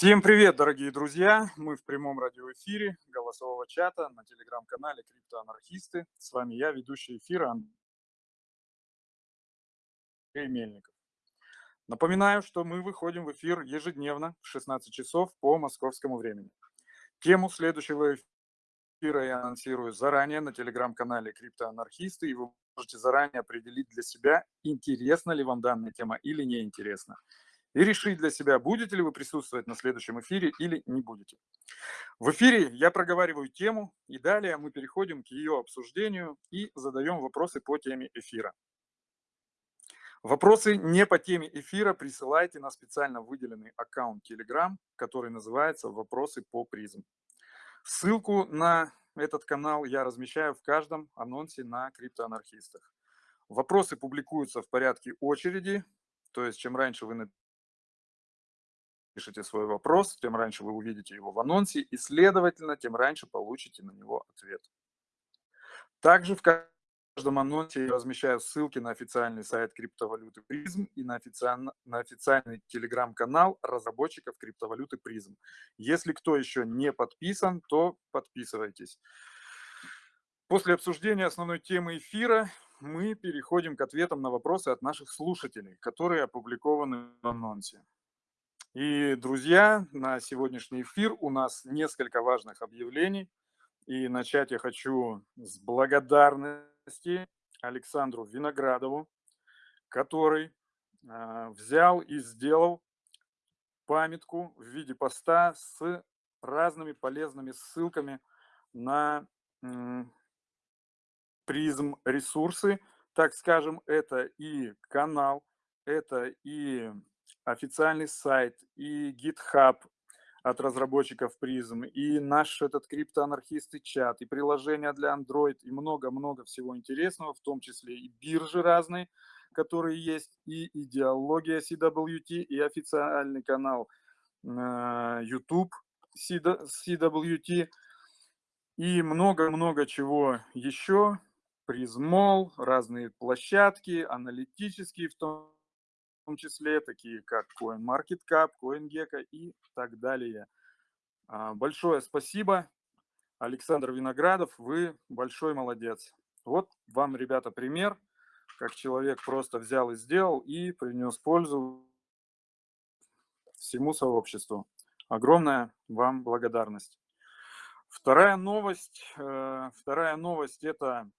Всем привет, дорогие друзья! Мы в прямом радиоэфире голосового чата на телеграм-канале «Криптоанархисты». С вами я, ведущий эфира Андрей Мельников. Напоминаю, что мы выходим в эфир ежедневно в 16 часов по московскому времени. Тему следующего эфира я анонсирую заранее на телеграм-канале «Криптоанархисты», и вы можете заранее определить для себя, интересна ли вам данная тема или не интересна и решить для себя, будете ли вы присутствовать на следующем эфире или не будете. В эфире я проговариваю тему, и далее мы переходим к ее обсуждению и задаем вопросы по теме эфира. Вопросы не по теме эфира присылайте на специально выделенный аккаунт Telegram, который называется «Вопросы по призм». Ссылку на этот канал я размещаю в каждом анонсе на криптоанархистах. Вопросы публикуются в порядке очереди, то есть чем раньше вы пишите свой вопрос, тем раньше вы увидите его в анонсе, и, следовательно, тем раньше получите на него ответ. Также в каждом анонсе я размещаю ссылки на официальный сайт криптовалюты Призм и на, официально, на официальный телеграм-канал разработчиков криптовалюты Призм. Если кто еще не подписан, то подписывайтесь. После обсуждения основной темы эфира мы переходим к ответам на вопросы от наших слушателей, которые опубликованы в анонсе. И, друзья, на сегодняшний эфир у нас несколько важных объявлений. И начать я хочу с благодарности Александру Виноградову, который э, взял и сделал памятку в виде поста с разными полезными ссылками на призм ресурсы, так скажем, это и канал, это и официальный сайт, и GitHub от разработчиков призм, и наш этот криптоанархисты чат, и приложения для Android, и много-много всего интересного, в том числе и биржи разные, которые есть, и идеология CWT, и официальный канал э, YouTube CWT, и много-много чего еще, призмол, разные площадки, аналитические в том том числе, такие как CoinMarketCap, CoinGecko и так далее. А, большое спасибо, Александр Виноградов, вы большой молодец. Вот вам, ребята, пример, как человек просто взял и сделал и принес пользу всему сообществу. Огромная вам благодарность. Вторая новость, э, вторая новость это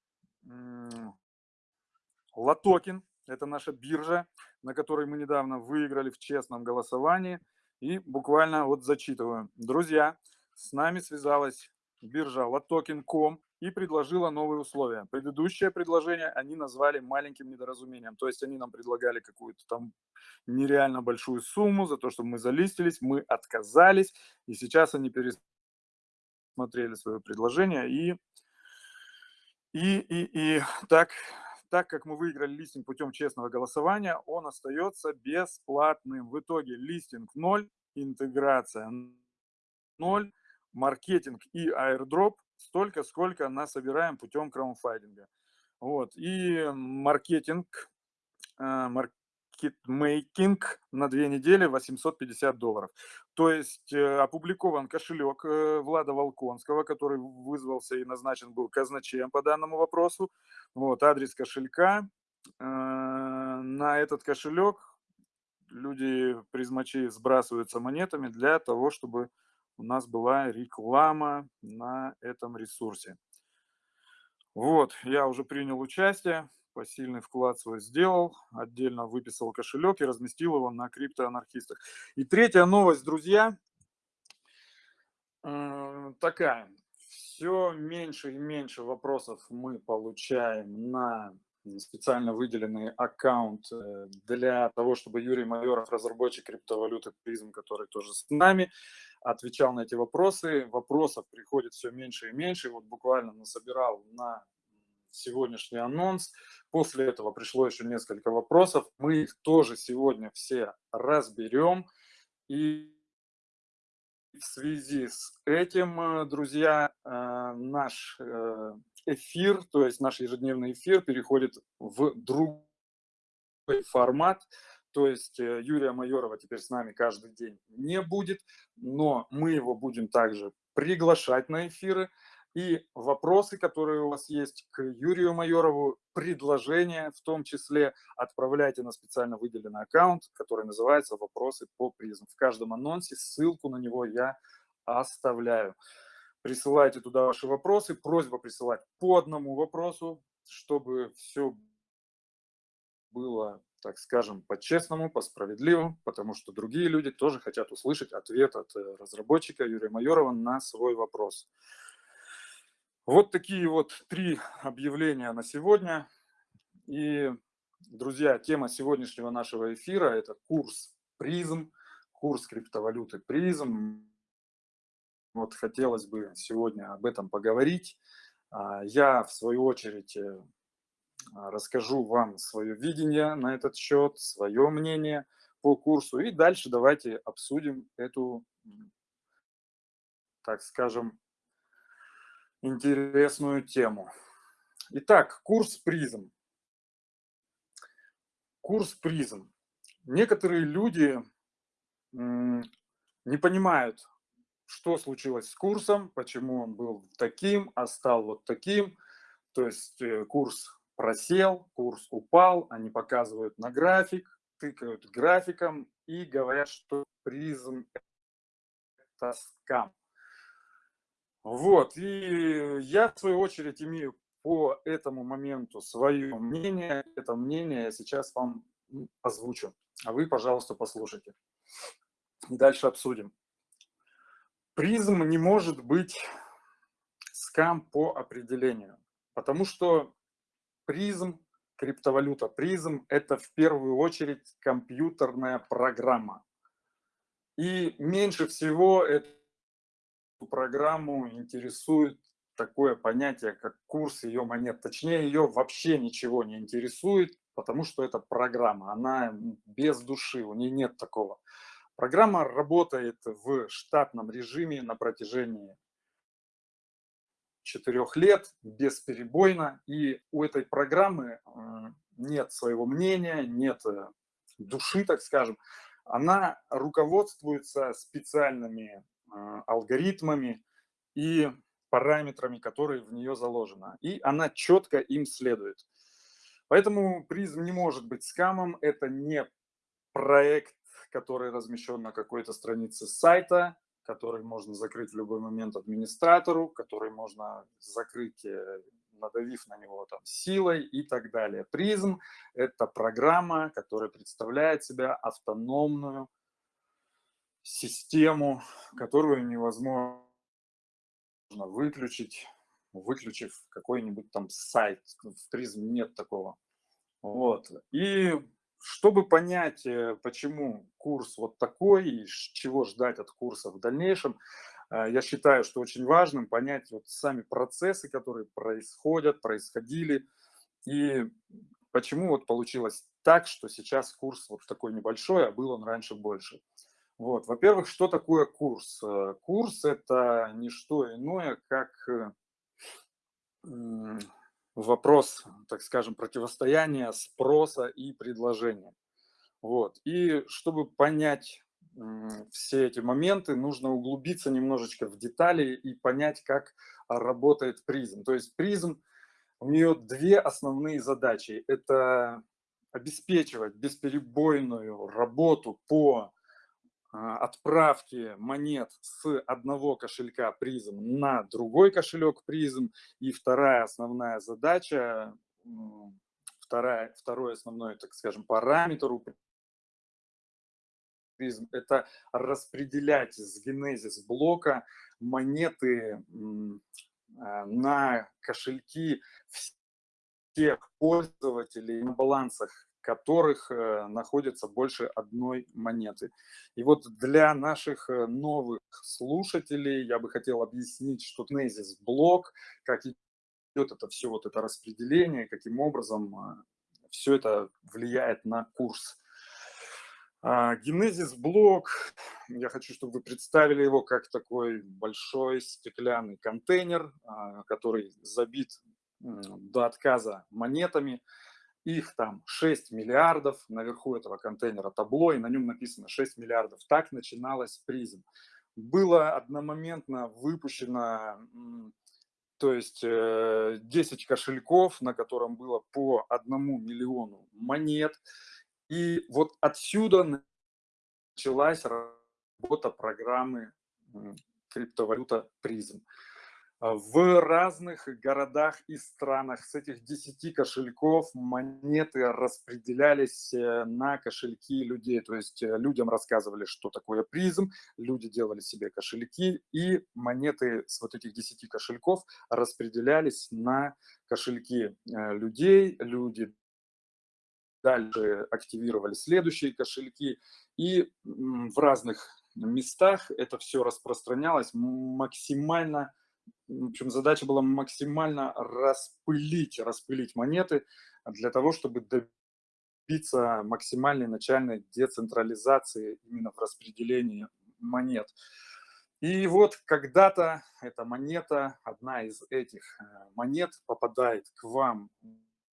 Латокин, это наша биржа, на которой мы недавно выиграли в честном голосовании. И буквально вот зачитываю. Друзья, с нами связалась биржа Latoken.com и предложила новые условия. Предыдущее предложение они назвали маленьким недоразумением. То есть они нам предлагали какую-то там нереально большую сумму за то, чтобы мы залистились, мы отказались. И сейчас они пересмотрели свое предложение и, и, и, и так так как мы выиграли листинг путем честного голосования, он остается бесплатным. В итоге листинг 0, интеграция 0, маркетинг и airdrop столько, сколько насобираем путем краунфайдинга. Вот. И маркетинг, э, маркетмейкинг на две недели 850 долларов. То есть э, опубликован кошелек э, Влада Волконского, который вызвался и назначен был казначеем по данному вопросу. Вот адрес кошелька. Э, на этот кошелек люди, призмачи, сбрасываются монетами для того, чтобы у нас была реклама на этом ресурсе. Вот, я уже принял участие, посильный вклад свой сделал, отдельно выписал кошелек и разместил его на криптоанархистах. И третья новость, друзья, э, такая. Все меньше и меньше вопросов мы получаем на специально выделенный аккаунт э, для того, чтобы Юрий Майоров, разработчик криптовалюты призм, который тоже с нами, отвечал на эти вопросы. Вопросов приходит все меньше и меньше. Вот буквально насобирал на сегодняшний анонс. После этого пришло еще несколько вопросов. Мы их тоже сегодня все разберем. И в связи с этим, э, друзья, э, наш э, эфир, то есть наш ежедневный эфир переходит в другой формат. то есть Юрия Майорова теперь с нами каждый день не будет, но мы его будем также приглашать на эфиры. И вопросы, которые у вас есть к Юрию Майорову, предложения в том числе, отправляйте на специально выделенный аккаунт, который называется «Вопросы по призм». В каждом анонсе ссылку на него я оставляю. Присылайте туда ваши вопросы. Просьба присылать по одному вопросу, чтобы все было, так скажем, по-честному, по-справедливому, потому что другие люди тоже хотят услышать ответ от э, разработчика Юрия Майорова на свой вопрос. Вот такие вот три объявления на сегодня. И, друзья, тема сегодняшнего нашего эфира – это курс призм, курс криптовалюты призм. Вот хотелось бы сегодня об этом поговорить. А, я, в свою очередь, э, расскажу вам свое видение на этот счет, свое мнение по курсу. И дальше давайте обсудим эту, так скажем, интересную тему. Итак, курс призм. Курс призм. Некоторые люди не понимают, что случилось с курсом, почему он был таким, а стал вот таким. То есть э, курс просел, курс упал, они показывают на график, тыкают графиком и говорят, что призм это скам. Вот, и я в свою очередь имею по этому моменту свое мнение. Это мнение я сейчас вам озвучу, а вы, пожалуйста, послушайте. И дальше обсудим. Призм не может быть скам по определению, потому что призм, криптовалюта призм – это в первую очередь компьютерная программа. И меньше всего эту программу интересует такое понятие, как курс ее монет. Точнее, ее вообще ничего не интересует, потому что это программа, она без души, у нее нет такого. Программа работает в штатном режиме на протяжении четырех лет бесперебойно, и у этой программы э, нет своего мнения, нет э, души, так скажем. Она руководствуется специальными алгоритмами и параметрами, которые в нее заложены. И она четко им следует. Поэтому призм не может быть скамом. Это не проект который размещен на какой-то странице сайта, который можно закрыть в любой момент администратору, который можно закрыть, э, надавив на него там силой и так далее. Призм – это программа, которая представляет себя автономную систему, которую невозможно выключить, выключив какой-нибудь там сайт. В призм нет такого. Вот. И чтобы понять, э, почему курс вот такой и чего ждать от курса в дальнейшем, э, я считаю, что очень важным понять вот сами процессы, которые происходят, происходили, и почему вот получилось так, что сейчас курс вот такой небольшой, а был он раньше больше. Вот, во-первых, что такое курс? Э, курс – это не что иное, как вопрос, так скажем, противостояния спроса и предложения. Вот. И чтобы понять все эти моменты, нужно углубиться немножечко в детали и понять, как работает призм. То есть призм, у нее две основные задачи. Это обеспечивать бесперебойную работу по отправки монет с одного кошелька призм на другой кошелек призм. И вторая основная задача, вторая, второй основной, так скажем, параметр у призм – это распределять с генезис блока монеты а, на кошельки всех пользователей на балансах которых э, находится больше одной монеты. И вот для наших э, новых слушателей я бы хотел объяснить, что Genesis блок, как идет это все, вот это распределение, каким образом э, все это влияет на курс. Генезис блок, я хочу, чтобы вы представили его как такой большой стеклянный контейнер, который забит до отказа монетами. Их там 6 миллиардов, наверху этого контейнера табло, и на нем написано 6 миллиардов. Так начиналась призм. Было одномоментно выпущено, то есть 10 э, кошельков, на котором было по одному миллиону монет. И вот отсюда началась работа программы криптовалюта призм. А, в разных городах и странах с этих 10 кошельков монеты распределялись э, на кошельки людей. То есть э, людям рассказывали, что такое призм, люди делали себе кошельки, и монеты с вот этих 10 кошельков распределялись на кошельки э, людей. Люди дальше активировали следующие кошельки, и в разных местах это все распространялось максимально в общем, задача была максимально распылить, распылить монеты для того, чтобы добиться максимальной начальной децентрализации именно в распределении монет. И вот когда-то эта монета, одна из этих э, монет попадает к вам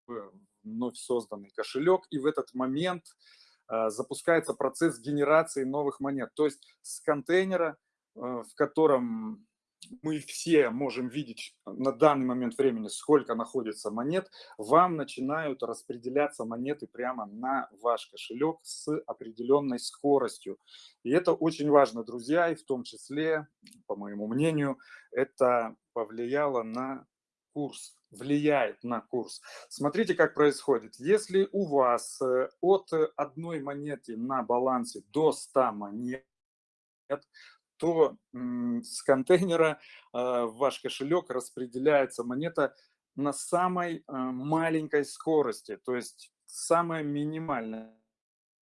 в вновь созданный кошелек, и в этот момент э, запускается процесс генерации новых монет. То есть с контейнера, э, в котором мы все можем видеть на данный момент времени, сколько находится монет, вам начинают распределяться монеты прямо на ваш кошелек с определенной скоростью. И это очень важно, друзья, и в том числе, по моему мнению, это повлияло на курс, влияет на курс. Смотрите, как происходит. Если у вас э, от одной монеты на балансе до 100 монет, то с контейнера а, в ваш кошелек распределяется монета на самой а, маленькой скорости, то есть самая минимальная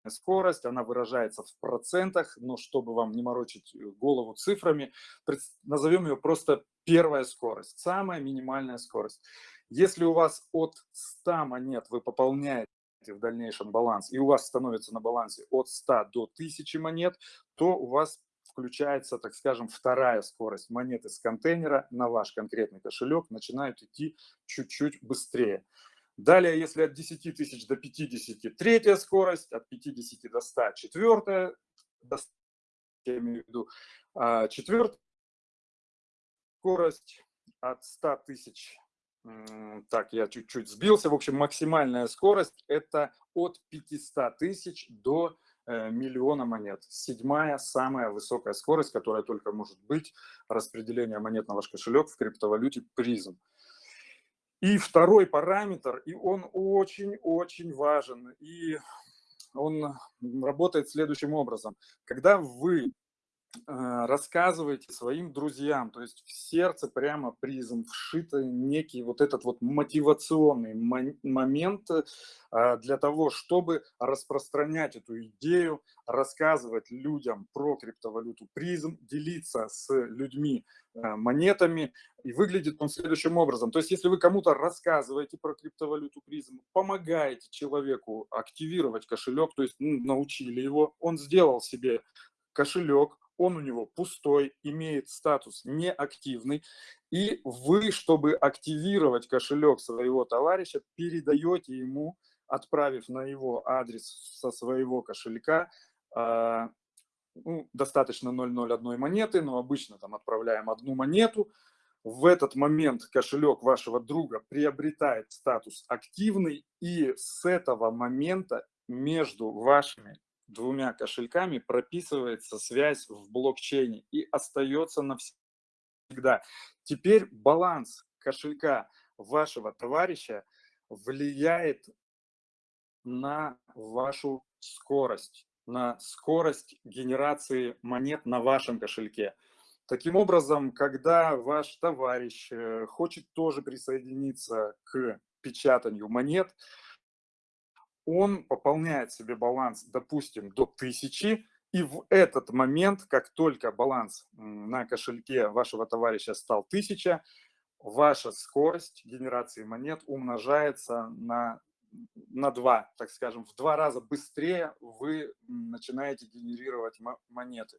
скорость, она выражается в процентах, но чтобы вам не морочить э, голову цифрами, назовем ее просто первая скорость, самая минимальная скорость. Если у вас от 100 монет вы пополняете в дальнейшем баланс, и у вас становится на балансе от 100 до 1000 монет, то у вас включается, так скажем, вторая скорость монеты с контейнера на ваш конкретный кошелек, начинают идти чуть-чуть быстрее. Далее, если от 10 тысяч до 50, третья скорость, от 50 до 100, четвертая, до 100, я имею в виду, а, четвертая скорость от 100 тысяч, так, я чуть-чуть сбился, в общем, максимальная скорость это от 500 тысяч до миллиона монет. Седьмая, самая высокая скорость, которая только может быть, распределение монет на ваш кошелек в криптовалюте призм. И второй параметр, и он очень-очень важен, и он работает следующим образом. Когда вы Э, рассказывайте своим друзьям, то есть в сердце прямо призм вшит некий вот этот вот мотивационный момент э, для того, чтобы распространять эту идею, рассказывать людям про криптовалюту призм, делиться с людьми э, монетами. И выглядит он следующим образом. То есть если вы кому-то рассказываете про криптовалюту призм, помогаете человеку активировать кошелек, то есть ну, научили его, он сделал себе кошелек, он у него пустой, имеет статус неактивный, и вы, чтобы активировать кошелек своего товарища, передаете ему, отправив на его адрес со своего кошелька, а, ну, достаточно 0,01 монеты, но обычно там отправляем одну монету, в этот момент кошелек вашего друга приобретает статус активный, и с этого момента между вашими двумя кошельками прописывается связь в блокчейне и остается навсегда. Теперь баланс кошелька вашего товарища влияет на вашу скорость, на скорость генерации монет на вашем кошельке. Таким образом, когда ваш товарищ э, хочет тоже присоединиться к печатанию монет, он пополняет себе баланс, допустим, до 1000, и в этот момент, как только баланс на кошельке вашего товарища стал 1000, ваша скорость генерации монет умножается на, на 2, так скажем, в два раза быстрее вы начинаете генерировать монеты.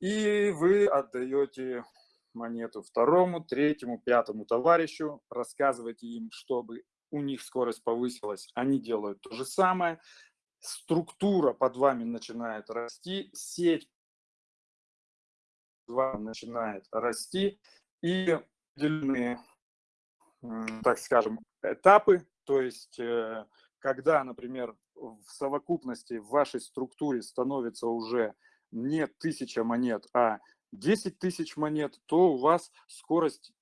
И вы отдаете монету второму, третьему, пятому товарищу, рассказываете им, чтобы у них скорость повысилась, они делают то же самое. Структура под вами начинает расти, сеть под вами начинает расти, и определенные, так скажем, этапы, то есть э, когда, например, в совокупности в вашей структуре становится уже не тысяча монет, а 10 тысяч монет, то у вас скорость,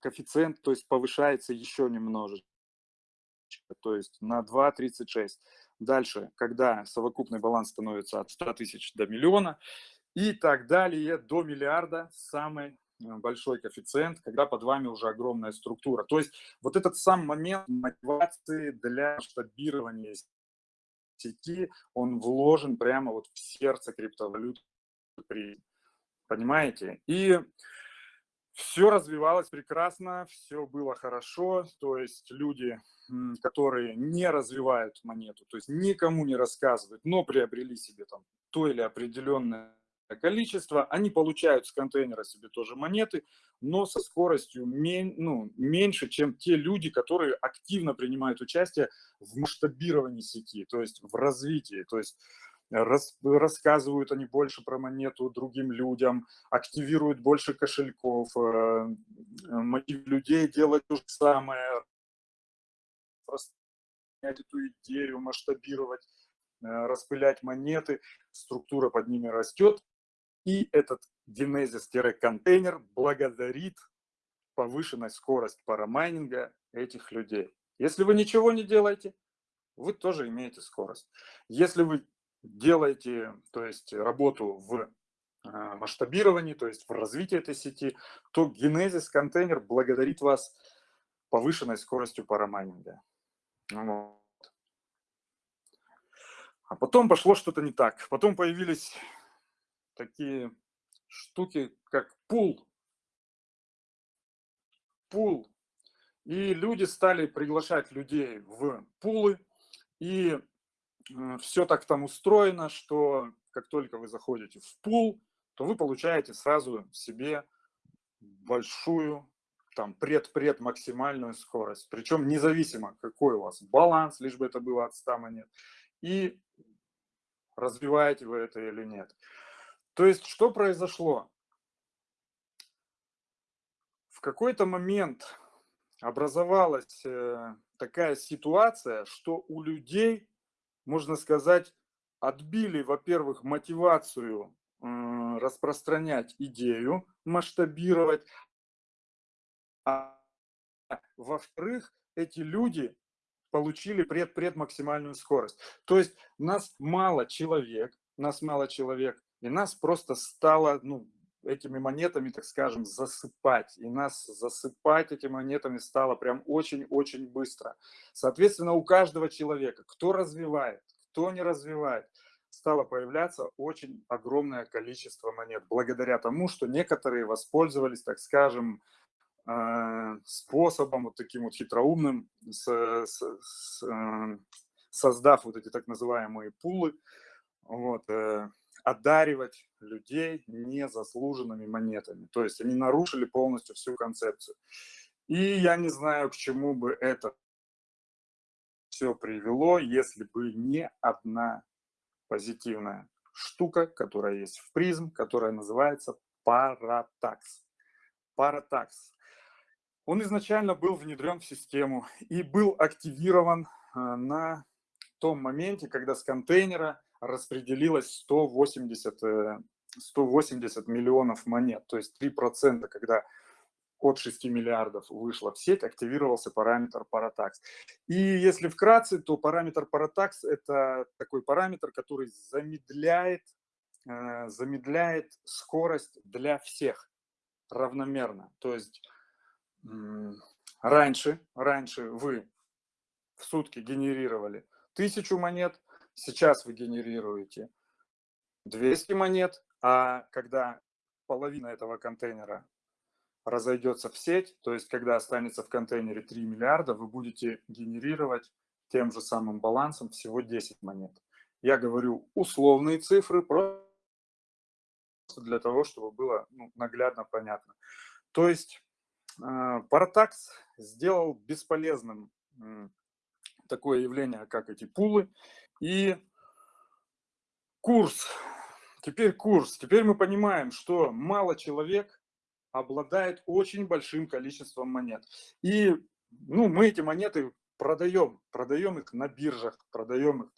коэффициент, то есть повышается еще немножечко, то есть на 2,36. Дальше, когда совокупный баланс становится от 100 тысяч до миллиона и так далее, до миллиарда, самый э, большой коэффициент, когда под вами уже огромная структура. То есть вот этот сам момент мотивации для масштабирования сети, он вложен прямо вот в сердце криптовалют. Понимаете? И все развивалось прекрасно, все было хорошо, то есть люди, которые не развивают монету, то есть никому не рассказывают, но приобрели себе там то или определенное количество, они получают с контейнера себе тоже монеты, но со скоростью мен, ну, меньше, чем те люди, которые активно принимают участие в масштабировании сети, то есть в развитии, то есть рас, рассказывают они больше про монету другим людям, активируют больше кошельков, э, людей делать то же самое, эту идею, масштабировать, э, распылять монеты, структура под ними растет, и этот Genesis-контейнер благодарит повышенной скорость парамайнинга этих людей. Если вы ничего не делаете, вы тоже имеете скорость. Если вы делаете то есть, работу в а, масштабировании, то есть в развитии этой сети, то Genesis контейнер благодарит вас повышенной скоростью парамайнинга. Вот. А потом пошло что-то не так. Потом появились такие штуки, как пул. Пул. И люди стали приглашать людей в пулы. И все так там устроено, что как только вы заходите в пул, то вы получаете сразу себе большую, там, пред-пред максимальную скорость. Причем независимо, какой у вас баланс, лишь бы это было от 100 монет. И развиваете вы это или нет. То есть, что произошло? В какой-то момент образовалась э, такая ситуация, что у людей, можно сказать, отбили, во-первых, мотивацию распространять идею, масштабировать, а во-вторых, эти люди получили пред-пред максимальную скорость. То есть нас мало человек, нас мало человек, и нас просто стало, ну, этими монетами, так скажем, засыпать. И нас засыпать этими монетами стало прям очень-очень быстро. Соответственно, у каждого человека, кто развивает, кто не развивает, стало появляться очень огромное количество монет. Благодаря тому, что некоторые воспользовались, так скажем, э, способом вот таким вот хитроумным, с, с, с, э, создав вот эти так называемые пулы, вот, э, одаривать людей незаслуженными монетами. То есть они нарушили полностью всю концепцию. И я не знаю, к чему бы это все привело, если бы не одна позитивная штука, которая есть в призм, которая называется паратакс. Паратакс. Он изначально был внедрен в систему и был активирован э, на том моменте, когда с контейнера распределилось 180, 180 э, миллионов монет, то есть 3%, когда от 6 миллиардов вышло в сеть, активировался параметр Paratax. И если вкратце, то параметр Paratax – это такой параметр, который замедляет, э, замедляет скорость для всех равномерно. То есть раньше, раньше вы в сутки генерировали тысячу монет, Сейчас вы генерируете 200 монет, а когда половина этого контейнера разойдется в сеть, то есть когда останется в контейнере 3 миллиарда, вы будете генерировать тем же самым балансом всего 10 монет. Я говорю условные цифры, просто для того, чтобы было ну, наглядно понятно. То есть э, сделал бесполезным такое явление, как эти пулы. И курс. Теперь курс. Теперь мы понимаем, что мало человек обладает очень большим количеством монет. И ну, мы эти монеты продаем. Продаем их на биржах, продаем их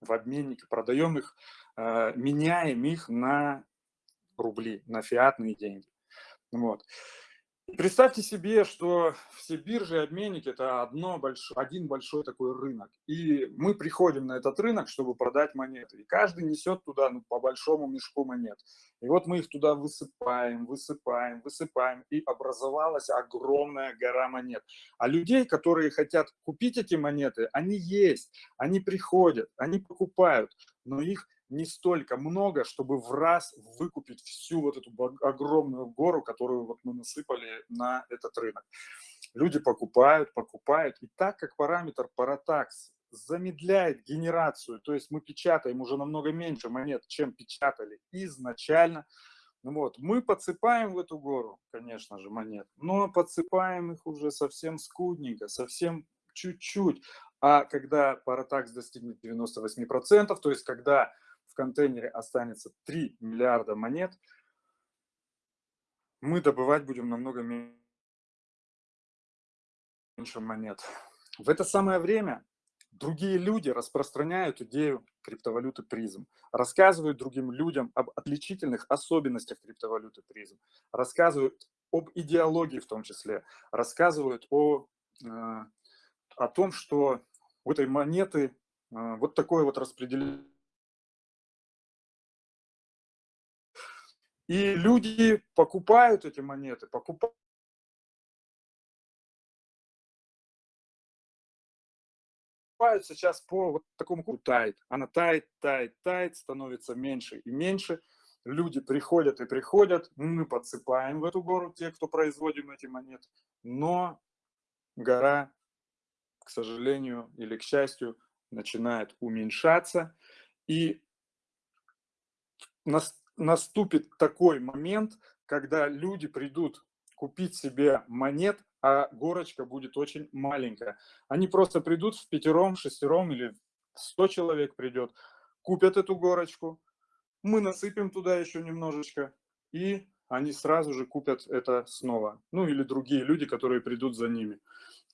в обменнике, продаем их, э, меняем их на рубли, на фиатные деньги. Вот. Представьте себе, что все биржи и обменники – это одно большое, один большой такой рынок. И мы приходим на этот рынок, чтобы продать монеты. И каждый несет туда ну, по большому мешку монет. И вот мы их туда высыпаем, высыпаем, высыпаем. И образовалась огромная гора монет. А людей, которые хотят купить эти монеты, они есть. Они приходят, они покупают. Но их не столько много, чтобы в раз выкупить всю вот эту огромную гору, которую вот мы насыпали на этот рынок. Люди покупают, покупают. И так как параметр Paratax замедляет генерацию, то есть мы печатаем уже намного меньше монет, чем печатали изначально, ну вот, мы подсыпаем в эту гору, конечно же, монет, но подсыпаем их уже совсем скудненько, совсем чуть-чуть. А когда Paratax достигнет 98%, то есть когда в контейнере останется 3 миллиарда монет, мы добывать будем намного меньше монет. В это самое время другие люди распространяют идею криптовалюты призм, рассказывают другим людям об отличительных особенностях криптовалюты призм, рассказывают об идеологии в том числе, рассказывают о, э, о том, что у этой монеты э, вот такое вот распределение И люди покупают эти монеты, покупают сейчас по вот такому курсу тает. Она тает, тает, тает, становится меньше и меньше. Люди приходят и приходят, мы подсыпаем в эту гору, те, кто производим эти монеты. Но гора, к сожалению или к счастью, начинает уменьшаться. И нас наступит такой момент, когда люди придут купить себе монет, а горочка будет очень маленькая. Они просто придут в пятером, шестером или сто человек придет, купят эту горочку, мы насыпем туда еще немножечко, и они сразу же купят это снова. Ну или другие люди, которые придут за ними.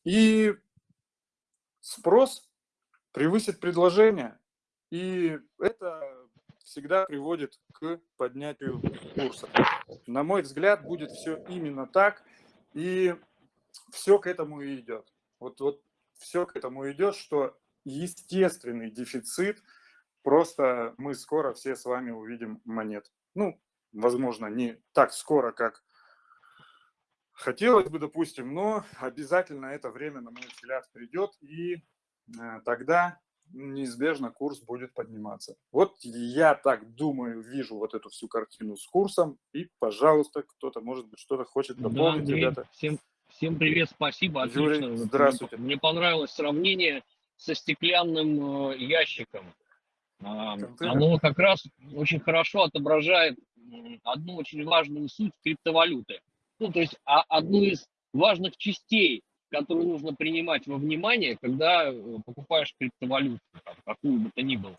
И спрос превысит предложение. И это всегда приводит к поднятию курса. На мой взгляд, будет все именно так, и все к этому и идет. Вот, вот все к этому идет, что естественный дефицит, просто мы скоро все с вами увидим монет. Ну, возможно, не так скоро, как хотелось бы, допустим, но обязательно это время, на мой взгляд, придет, и э, тогда неизбежно курс будет подниматься. Вот я так думаю, вижу вот эту всю картину с курсом. И, пожалуйста, кто-то, может быть, что-то хочет дополнить, да, ребята. Всем, всем привет, спасибо. Юрий, Отлично. здравствуйте. Мне, мне понравилось сравнение со стеклянным э, ящиком. А, оно как раз очень хорошо отображает одну очень важную суть криптовалюты. Ну, то есть а, одну из важных частей которые нужно принимать во внимание, когда э, покупаешь криптовалюту, какую бы то ни было.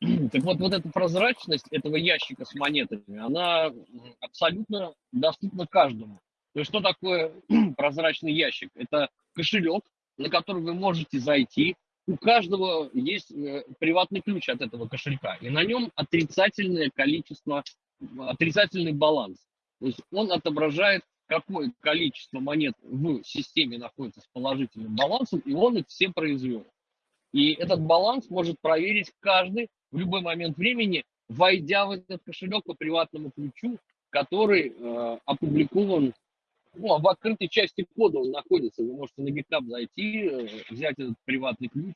Так вот, вот эта прозрачность этого ящика с монетами, она абсолютно доступна каждому. То есть, что такое прозрачный ящик? Это кошелек, на который вы можете зайти. У каждого есть э, приватный ключ от этого кошелька, и на нем отрицательное количество, отрицательный баланс. То есть он отображает какое количество монет в системе находится с положительным балансом, и он их все произвел. И этот баланс может проверить каждый в любой момент времени, войдя в этот кошелек по приватному ключу, который э, опубликован ну, в открытой части кода он находится. Вы можете на GitHub зайти, э, взять этот приватный ключ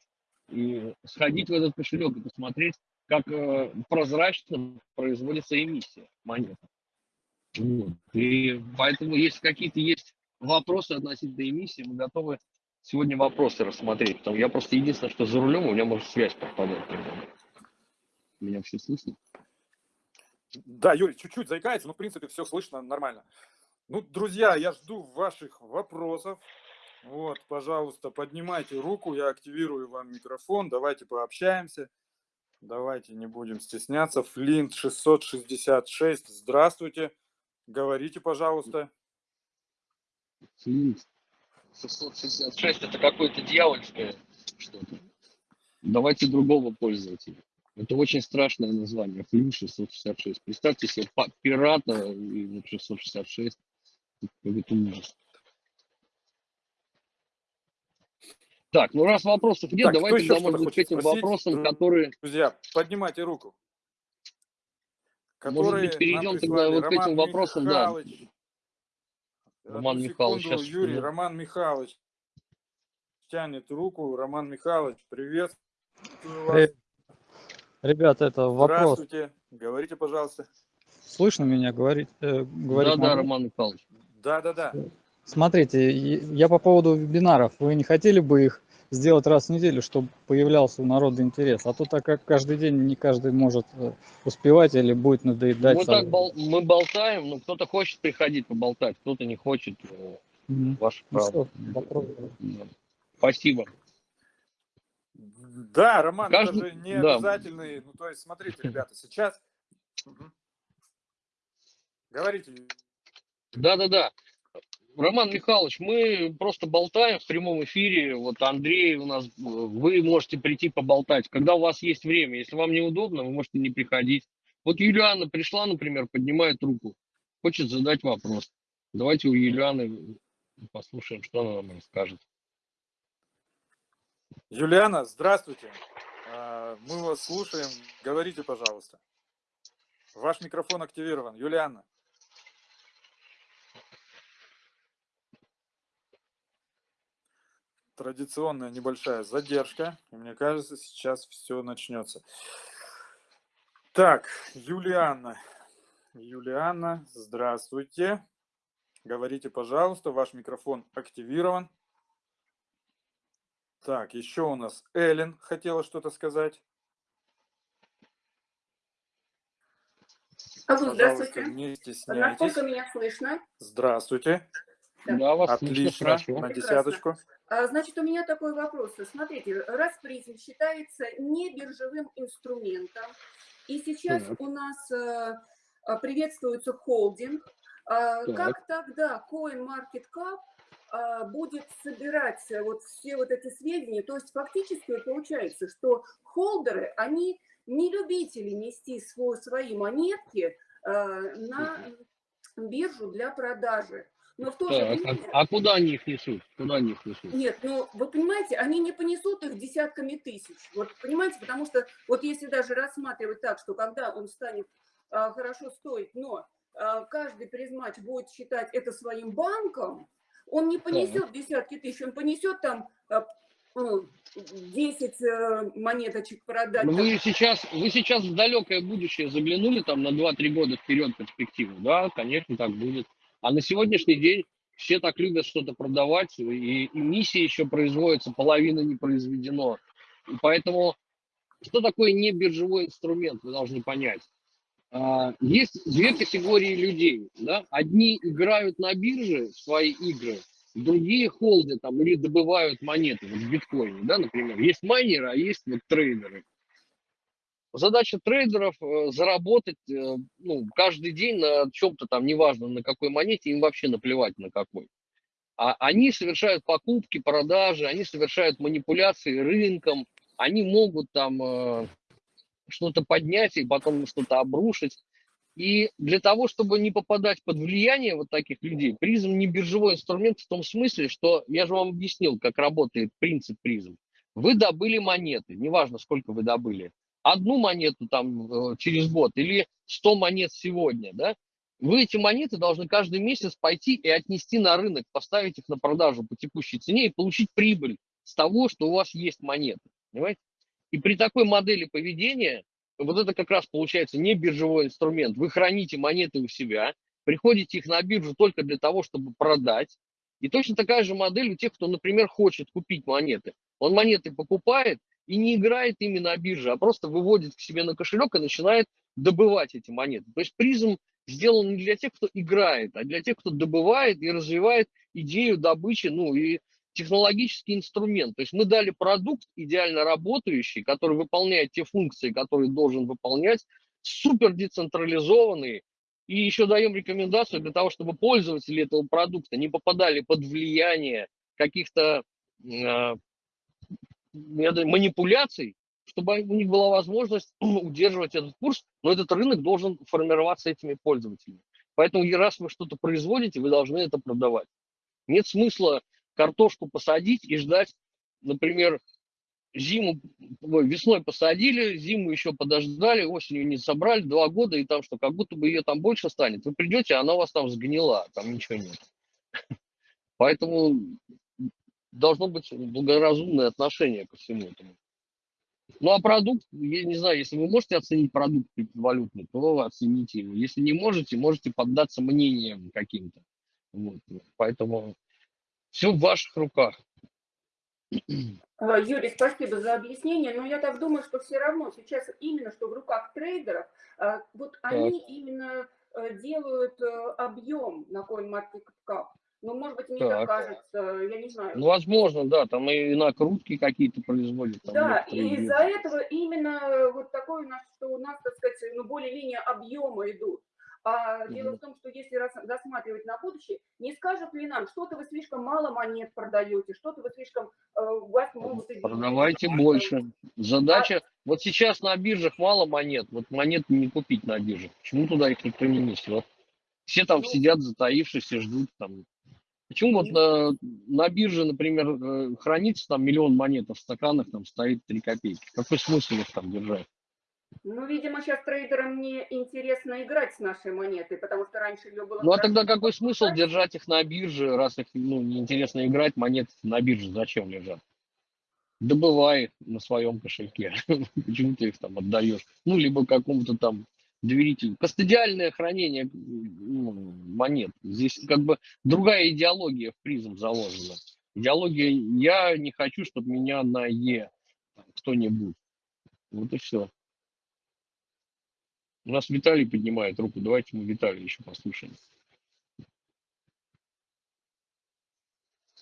и сходить в этот кошелек и посмотреть, как э, прозрачно производится эмиссия монет. И поэтому, если какие-то есть вопросы относительно эмиссии, мы готовы сегодня вопросы рассмотреть. Потому я просто единственное, что за рулем, у меня может связь пропадать. Меня все слышно? Да, Юрий, чуть-чуть заикается, но в принципе все слышно нормально. Ну, друзья, я жду ваших вопросов. Вот, пожалуйста, поднимайте руку, я активирую вам микрофон, давайте пообщаемся. Давайте не будем стесняться. Флинт 666, здравствуйте. Говорите, пожалуйста. Флинт 666 это какое-то дьявольское что-то. Давайте другого пользователя. Это очень страшное название. Флинт 666. Представьте себе пирата и 666. Это ужас. Так, ну раз вопросов нет, так, давайте тогда, может быть, к этим спросить? вопросам, которые... Друзья, поднимайте руку. Может быть, перейдем тогда вот к этим вопросам, Михайлович. да. Роман Михайлович. Сейчас... Юрий, Роман Михайлович тянет руку. Роман Михайлович, привет. Привет. Ребята, это вопрос. Здравствуйте, говорите, пожалуйста. Слышно меня говорить? Э, говорить да, да, Роман Михайлович. Да, да, да. Смотрите, я по поводу вебинаров. Вы не хотели бы их сделать раз в неделю, чтобы появлялся у народа интерес? А то так как каждый день не каждый может э, успевать или будет надоедать. Мы, так бол мы болтаем, но кто-то хочет приходить поболтать, кто-то не хочет. Mm-hmm. Ваше ну право. Что, Спасибо. Да, Роман, Каждый... это же не да. обязательный. Ну, то есть, смотрите, ребята, сейчас... Говорите. Да-да-да. Роман Михайлович, мы просто болтаем в прямом эфире. Вот Андрей у нас, вы можете прийти поболтать, когда у вас есть время. Если вам неудобно, вы можете не приходить. Вот Юлиана пришла, например, поднимает руку, хочет задать вопрос. Давайте у Юлианы послушаем, что она нам расскажет. Юлиана, здравствуйте. А, мы вас слушаем. Говорите, пожалуйста. Ваш микрофон активирован. Юлиана. Традиционная небольшая задержка. И мне кажется, сейчас все начнется. Так, Юлианна. Юлианна, здравствуйте. Говорите, пожалуйста, ваш микрофон активирован. Так, еще у нас Эллен хотела что-то сказать. Алло, здравствуйте. Не стесняйтесь. Насколько меня слышно? Здравствуйте. Да, вас Отлично, на десяточку. А, значит, у меня такой вопрос. Смотрите, раз призм считается не биржевым инструментом, и сейчас так. у нас э, а, приветствуется холдинг, а, так. как тогда CoinMarketCap будет собирать вот все вот эти сведения? То есть фактически получается, что холдеры, они не любители нести свой, свои монетки на биржу для продажи. Но в то же время... А, а куда они их несут? Куда они их несут? Нет, ну вы понимаете, они не понесут их десятками тысяч. Вот понимаете, потому что вот если даже рассматривать так, что когда он станет а, хорошо стоить, но а, каждый призмач будет считать это своим банком, он не понесет да. десятки тысяч, он понесет там а, 10 ну, э, монеточек продать. Ну, вы сейчас, вы сейчас в далекое будущее заглянули там на 2-3 года вперед перспективу, да, конечно, так будет. А на сегодняшний день все так любят что-то продавать, и, и миссия еще производится, половина не произведено. И поэтому, что такое не биржевой инструмент, вы должны понять. А, есть две категории людей. Да? Одни играют на бирже свои игры, другие холды там или добывают монеты вот в биткоине, да, например. Есть майнеры, а есть вот трейдеры. Задача трейдеров э, заработать э, ну, каждый день на чем-то там, неважно на какой монете, им вообще наплевать на какой. А они совершают покупки, продажи, они совершают манипуляции рынком, они могут там э, что-то поднять и потом что-то обрушить. И для того, чтобы не попадать под влияние вот таких людей, призм не биржевой инструмент в том смысле, что я же вам объяснил, как работает принцип призм. Вы добыли монеты, неважно, сколько вы добыли одну монету там э, через год или 100 монет сегодня, да, вы эти монеты должны каждый месяц пойти и отнести на рынок, поставить их на продажу по текущей цене и получить прибыль с того, что у вас есть монеты. Понимаете? И при такой модели поведения, вот это как раз получается не биржевой инструмент. Вы храните монеты у себя, приходите их на биржу только для того, чтобы продать. И точно такая же модель у тех, кто, например, хочет купить монеты. Он монеты покупает, и не играет ими на бирже, а просто выводит к себе на кошелек и начинает добывать эти монеты. То есть призм сделан не для тех, кто играет, а для тех, кто добывает и развивает идею добычи, ну и технологический инструмент. То есть мы дали продукт идеально работающий, который выполняет те функции, которые должен выполнять, супер децентрализованный, и еще даем рекомендацию для того, чтобы пользователи этого продукта не попадали под влияние каких-то э, манипуляций, чтобы у них была возможность удерживать этот курс, но этот рынок должен формироваться этими пользователями. Поэтому раз вы что-то производите, вы должны это продавать. Нет смысла картошку посадить и ждать, например, зиму, весной посадили, зиму еще подождали, осенью не собрали, два года, и там что, как будто бы ее там больше станет. Вы придете, а она у вас там сгнила, там ничего нет. Поэтому должно быть благоразумное отношение ко всему этому. Ну а продукт, я не знаю, если вы можете оценить продукт криптовалютный, то оцените его. Если не можете, можете поддаться мнениям каким-то. Вот. Поэтому все в ваших руках. А, Юрий, спасибо за объяснение, но я так думаю, что все равно сейчас именно что в руках трейдеров, а, вот они именно э, делают э, объем на CoinMarketCap. Ну, может быть, мне так, так кажется, я не знаю. Ну, возможно, да, там и накрутки какие-то производят. Там да, и из-за этого именно вот такое у нас, что у нас, так сказать, ну, более-менее объемы идут. А mm дело в том, что если рассматривать на будущее, не скажут ли нам, что-то вы слишком мало монет продаете, что-то вы слишком, э, у вас могут... Продавайте больше. Задача, а... вот сейчас на биржах мало монет, вот монет не купить на биржах. Почему туда их никто не несет? Все там ну, сидят затаившись и ждут там. Почему вот на, на бирже, например, э, хранится там миллион монет, а в стаканах там стоит 3 копейки? Какой смысл их там держать? Ну, видимо, сейчас трейдерам не интересно играть с нашей монетой, потому что раньше ее было... Ну, а тогда какой смысл держать их на бирже, раз их ну, неинтересно играть, монеты на бирже зачем лежат? Добывай на своем кошельке. Почему ты их там отдаешь? Ну, либо какому-то там доверителю. Кастодиальное хранение ну, монет. Здесь как бы другая идеология в призм заложена. Идеология «я не хочу, чтобы меня на «е» кто-нибудь». Вот и все. У нас Виталий поднимает руку. Давайте мы Виталия еще послушаем.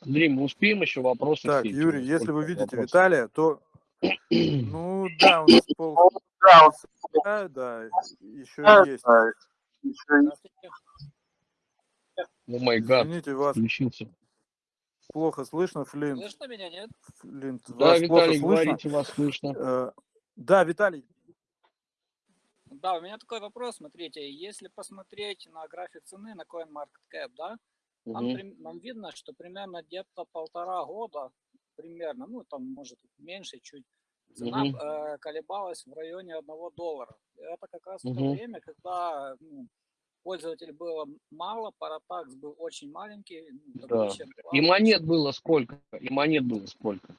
Андрей, мы успеем еще вопросы? Так, Юрий, если вы видите вопросов? Виталия, то... Ну да, у нас пол... Да, да, еще есть. О май гад, Извините, вас включился. плохо слышно, Флинт. Слышно меня, нет? Флинт, да, вас Виталий, плохо говорите, вас слышно. Э, да, Виталий, да, у меня такой вопрос, смотрите, если посмотреть на график цены на CoinMarketCap, да, угу. нам, нам видно, что примерно где-то полтора года, примерно, ну там может меньше чуть, цена угу. э, колебалась в районе одного доллара. Это как раз угу. то время, когда ну, пользователей было мало, паратакс был очень маленький. Ну, да. И монет было сколько? И монет было сколько?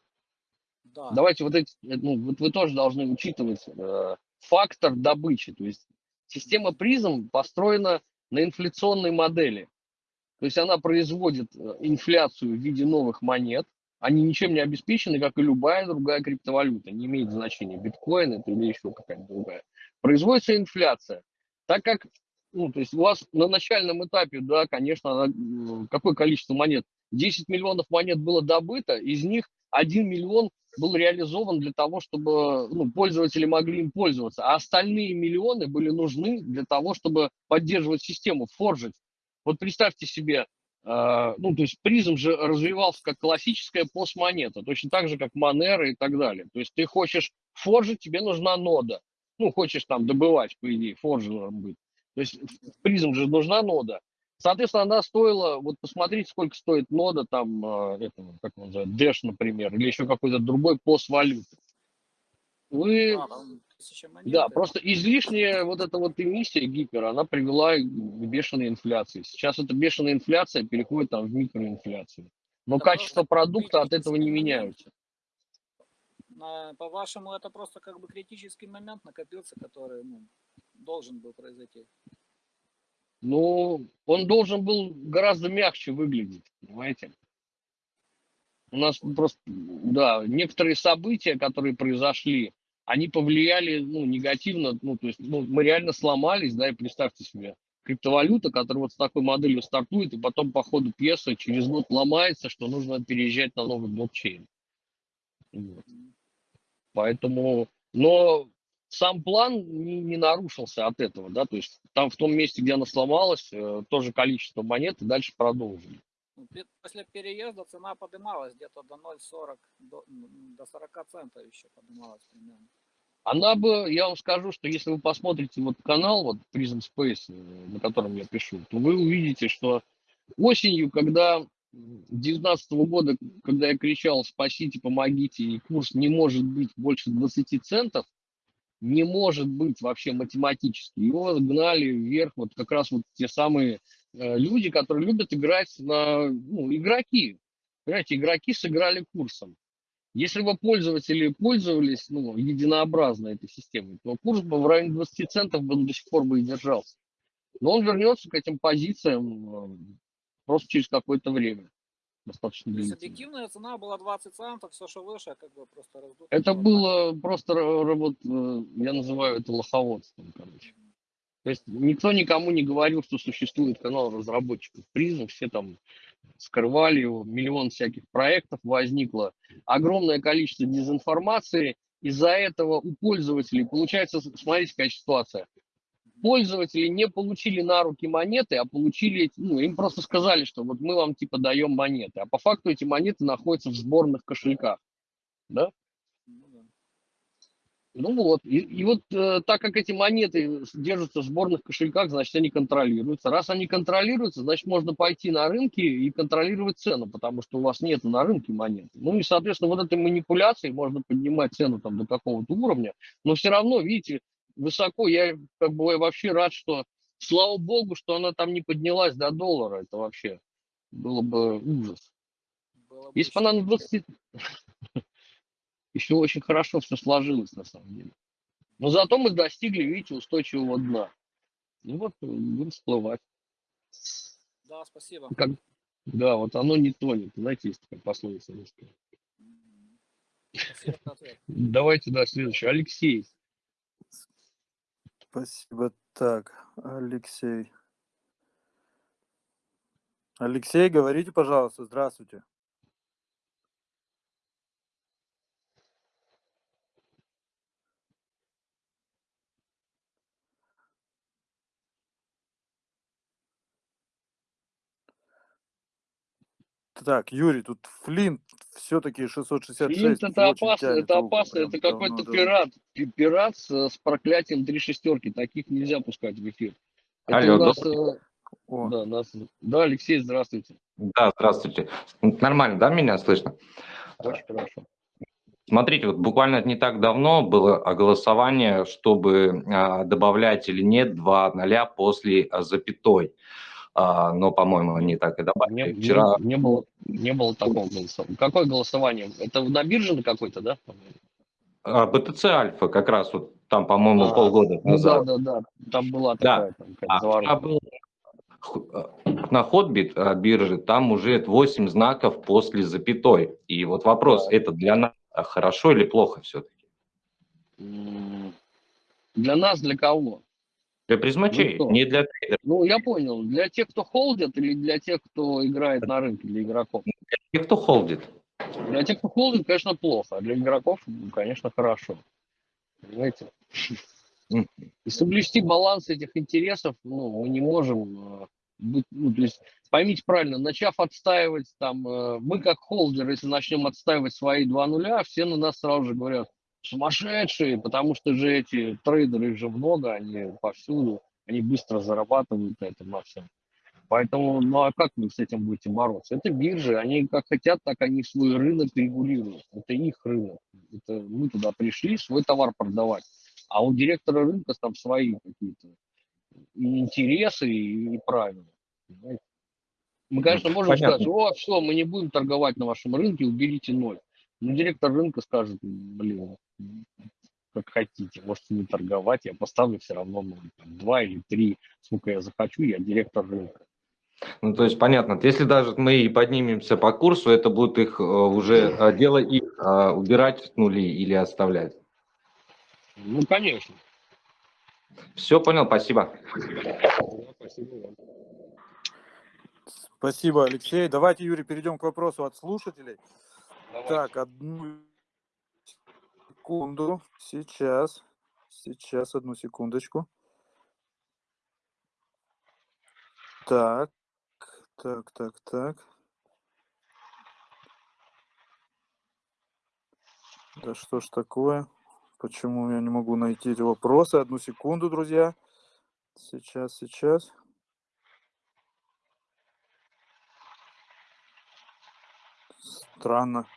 Да. Давайте вот эти, ну, вот вы тоже должны учитывать, э, фактор добычи. То есть система призм построена на инфляционной модели. То есть она производит э, инфляцию в виде новых монет. Они ничем не обеспечены, как и любая другая криптовалюта. Не имеет значения, биткоин это или еще какая-то другая. Производится инфляция. Так как ну, то есть у вас на начальном этапе, да, конечно, какое количество монет? 10 миллионов монет было добыто, из них 1 миллион был реализован для того, чтобы ну, пользователи могли им пользоваться, а остальные миллионы были нужны для того, чтобы поддерживать систему, форжить. Вот представьте себе, ну, то есть призм же развивался как классическая постмонета, точно так же, как Монера и так далее. То есть ты хочешь форжить, тебе нужна нода. Ну, хочешь там добывать, по идее, форжером быть. То есть призм же нужна нода. Соответственно, она стоила, вот посмотрите, сколько стоит нода там, э, этого, как он называется, Dash, например, или еще какой-то другой пост валюты. Вы, а, да, просто излишняя вот эта вот эмиссия гипер, она привела к бешеной инфляции. Сейчас эта бешеная инфляция переходит там в микроинфляцию. Но да, качество продукта от этого не меняются. По-вашему, это просто как бы критический момент накопился, который ну, должен был произойти? Ну, он должен был гораздо мягче выглядеть, понимаете? У нас просто, да, некоторые события, которые произошли, они повлияли, ну, негативно, ну, то есть, ну, мы реально сломались, да, и представьте себе, криптовалюта, которая вот с такой моделью стартует, и потом по ходу пьесы через год ломается, что нужно переезжать на новый блокчейн. Вот. Поэтому, но сам план не, не нарушился от этого, да, то есть там в том месте, где она сломалась, э, тоже количество монет, и дальше продолжили. Ну, После переезда цена поднималась где-то до 0,40, до, до 40 центов еще поднималась примерно. Она бы, я вам скажу, что если вы посмотрите вот канал, вот Prism Space, э, на котором я пишу, то вы увидите, что осенью, когда 2019 года, когда я кричал «спасите, помогите», и курс не может быть больше 20 центов, не может быть вообще математически. Его гнали вверх вот как раз вот те самые люди, которые любят играть на, ну, игроки. Понимаете, игроки сыграли курсом. Если бы пользователи пользовались ну, единообразно этой системой, то курс бы в районе 20 центов бы до сих пор бы и держался. Но он вернется к этим позициям э, просто через какое-то время. Достаточно То есть длительное. объективная цена была 20 центов, все, что выше, как бы просто раздуто. Это было. просто, э, я называю это лоховодством, короче. То есть никто никому не говорил, что существует канал разработчиков призм, все там скрывали его, миллион всяких проектов возникло, огромное количество дезинформации, из-за этого у пользователей, получается, смотрите, какая ситуация, пользователи не получили на руки монеты, а получили, ну, им просто сказали, что вот мы вам типа даем монеты, а по факту эти монеты находятся в сборных кошельках, да? Ну вот, и, и вот э, так как эти монеты держатся в сборных кошельках, значит, они контролируются. Раз они контролируются, значит, можно пойти на рынки и контролировать цену, потому что у вас нет на рынке монет. Ну и, соответственно, вот этой манипуляцией можно поднимать цену там до какого-то уровня, но все равно, видите, высоко. Я как бы вообще рад, что, слава богу, что она там не поднялась до доллара. Это вообще было бы ужас. Было бы Если бы она на 20... Еще очень хорошо все сложилось, на самом деле. Но зато мы достигли, видите, устойчивого дна. Ну вот, э, будем всплывать. Да, спасибо. Как... Да, вот оно не тонет. Знаете, есть такая пословица русская. Давайте, да, следующий. Алексей. Спасибо. Так, Алексей. Алексей, говорите, пожалуйста, здравствуйте. Так, Юрий, тут Флинт все-таки 666. Флинт это опасно, тянет это опасно, это какой-то да. пират. Пи- Пират с, с проклятием три шестерки. Таких нельзя пускать в эфир. Это Алло, у нас, э, О, да, нас, да, Алексей, здравствуйте. Да, здравствуйте. Нормально, да, меня слышно? Очень хорошо. Смотрите, вот буквально не так давно было голосование, чтобы а, добавлять или нет два ноля после а, запятой. А, но, по-моему, они так и Не, добавили. не- Вчера не, было, не было такого голосования. Какое голосование? Это на бирже на какой-то, да? по-моему? а, Альфа как раз вот там, по-моему, А, полгода Ну да, назад. да, да. Там была Да. такая там, какая-то А заварушка. был а, на Hotbit а, бирже, там уже 8 знаков после запятой. И вот вопрос, Так. это для нас а, хорошо или плохо все-таки? Для нас, для кого? Для призмачей, кто? не для трейдеров. Ну, я понял. Для тех, кто холдит, или для тех, кто играет на рынке, для игроков? Те, кто холдит. Для тех, кто холдит, конечно, плохо, а для игроков, ну, конечно, хорошо. Понимаете? И соблюсти баланс этих интересов, ну, мы не можем э, быть, ну, то есть, поймите правильно, начав отстаивать там, э, мы как холдер, если начнем отстаивать свои два нуля, все на нас сразу же говорят, сумасшедшие, потому что же эти трейдеры же много, они повсюду, они быстро зарабатывают на этом на всем. Поэтому, ну а как вы с этим будете бороться? Это биржи, они как хотят, так они свой рынок регулируют. Это их рынок. Это мы туда пришли свой товар продавать. А у директора рынка там свои какие-то интересы, и, и правила. Мы, конечно, можем понятно. сказать, о, все, мы не будем торговать на вашем рынке, уберите ноль. Но директор рынка скажет, блин, как хотите, можете не торговать, я поставлю все равно там, два или три, сколько я захочу, я директор рынка. Ну, то есть, понятно, если даже мы и поднимемся по курсу, это будет их э, уже э, дело их э, убирать нули или оставлять. Ну, конечно. Все понял, спасибо. Спасибо. Спасибо вам. Спасибо, Алексей. Давайте, Юрий, перейдем к вопросу от слушателей. Так, одну секунду. Сейчас. Сейчас, одну секундочку. Так, так, так, так. Да что ж такое? Почему я не могу найти эти вопросы? Одну секунду, друзья. Сейчас, сейчас. Странно.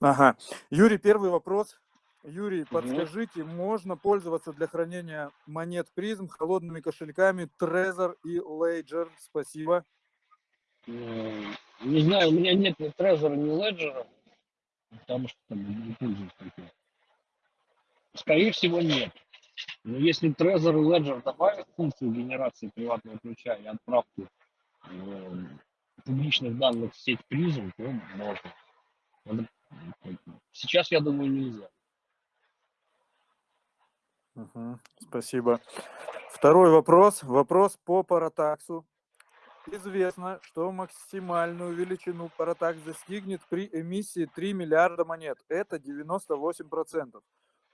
Ага. Юрий, первый вопрос. Юрий, подскажите, можно пользоваться для хранения монет призм холодными кошельками Trezor и Ledger? Спасибо. Не знаю, у меня нет ни Трезора, ни Леджера, потому что там не пользуюсь таким. Скорее всего, нет. Но если Trezor и Ledger добавят функцию генерации приватного ключа и отправки э, публичных данных в сеть призм, то можно. Надо, м, Сейчас, я думаю, нельзя. Мгм, Спасибо. Второй вопрос. Вопрос по паратаксу. Известно, что максимальную величину паратакс достигнет при эмиссии 3 миллиарда монет. Это 98%.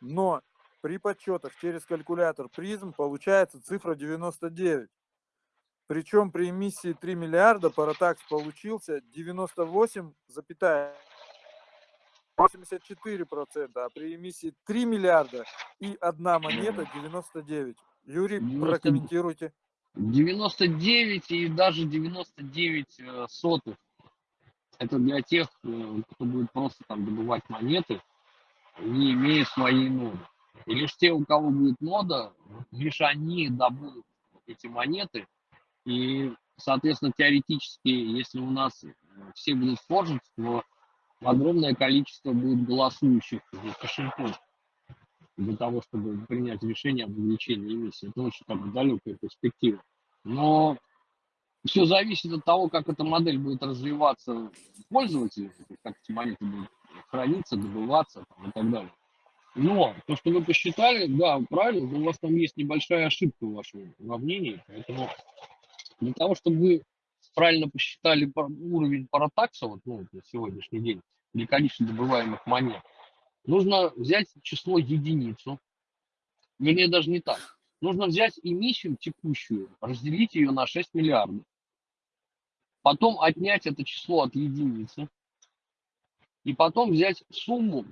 Но при подсчетах через калькулятор призм получается цифра 99. Причем при эмиссии 3 миллиарда паратакс получился 98,84%, а при эмиссии 3 миллиарда и одна монета 99. Юрий, 90 прокомментируйте. 99 и даже 99 э, сотых. Это для тех, э, кто будет просто там добывать монеты, не имея своей ноды. И лишь те, у кого будет нода, лишь они добудут эти монеты. И, соответственно, теоретически, если у нас э, все будут форжить, то огромное количество будет голосующих кошельков для того, чтобы принять решение об увеличении эмиссии. Это очень как бы далекая перспектива. Но все зависит от того, как эта модель будет развиваться пользователю, как эти монеты будут храниться, добываться там, и так далее. Но то, что вы посчитали, да, правильно, у вас там есть небольшая ошибка в вашем уравнении, поэтому для того, чтобы вы правильно посчитали уровень паратакса вот, ну, на сегодняшний день или количество добываемых монет, нужно взять число единицу, вернее даже не так, нужно взять эмиссию текущую, разделить ее на 6 миллиардов, потом отнять это число от единицы, и потом взять сумму,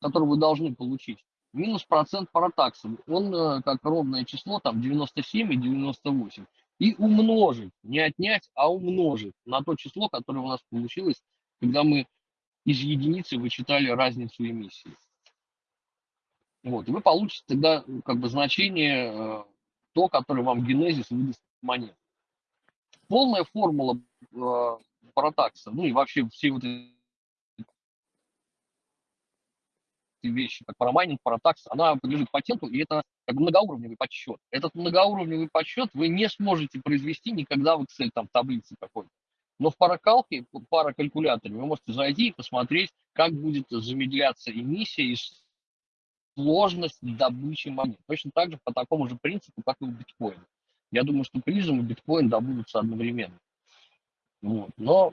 которую вы должны получить, минус процент паратакса. Он э, как ровное число, там 97 и 98. И умножить, не отнять, а умножить на то число, которое у нас получилось, когда мы из единицы вычитали разницу эмиссии. Вот, и вы получите тогда как бы значение э, то, которое вам генезис выдаст монет. Полная формула э, паратакса, ну и вообще все вот эти вещи, как парамайнинг, паратакс, она подлежит патенту, и это как бы многоуровневый подсчет. Этот многоуровневый подсчет вы не сможете произвести никогда в Excel, там, в таблице какой-то. Но в паракалке, в паракалькуляторе вы можете зайти и посмотреть, как будет замедляться эмиссия и сложность добычи монет. Точно так же по такому же принципу, как и у биткоина. Я думаю, что призм и биткоин добудутся одновременно. Вот. Но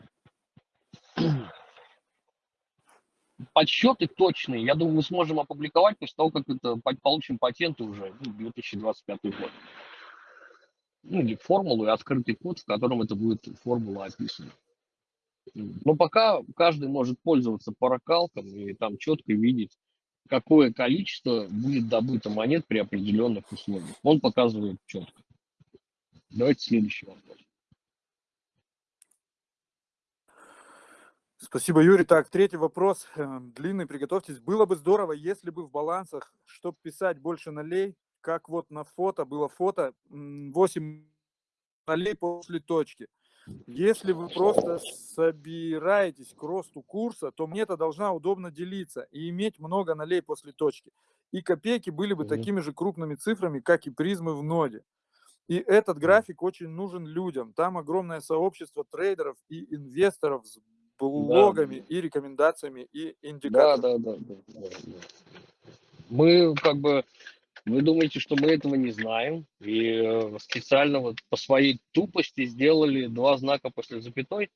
подсчеты точные, я думаю, мы сможем опубликовать после того, как это по- получим патенты уже ну, 2025 год. Ну, или формулу и открытый код, в котором это будет формула описана. Но пока каждый может пользоваться паракалком и там четко видеть, какое количество будет добыто монет при определенных условиях. Он показывает четко. Давайте следующий вопрос. Спасибо, Юрий. Так, третий вопрос. э, Длинный, приготовьтесь. Было бы здорово, если бы в балансах, чтобы писать больше нулей, как вот на фото, было фото, м, 8 нулей после точки. Если вы просто собираетесь к росту курса, то монета должна удобно делиться и иметь много нолей после точки. И копейки были бы Мгм. такими же крупными цифрами, как и призмы в ноде. И этот график очень нужен людям. Там огромное сообщество трейдеров и инвесторов с блогами и рекомендациями и Да, индикаторами. да, да, да, да, да. Мы как бы Вы думаете, что мы этого не знаем? И э, специально вот по своей тупости сделали два знака после запятой?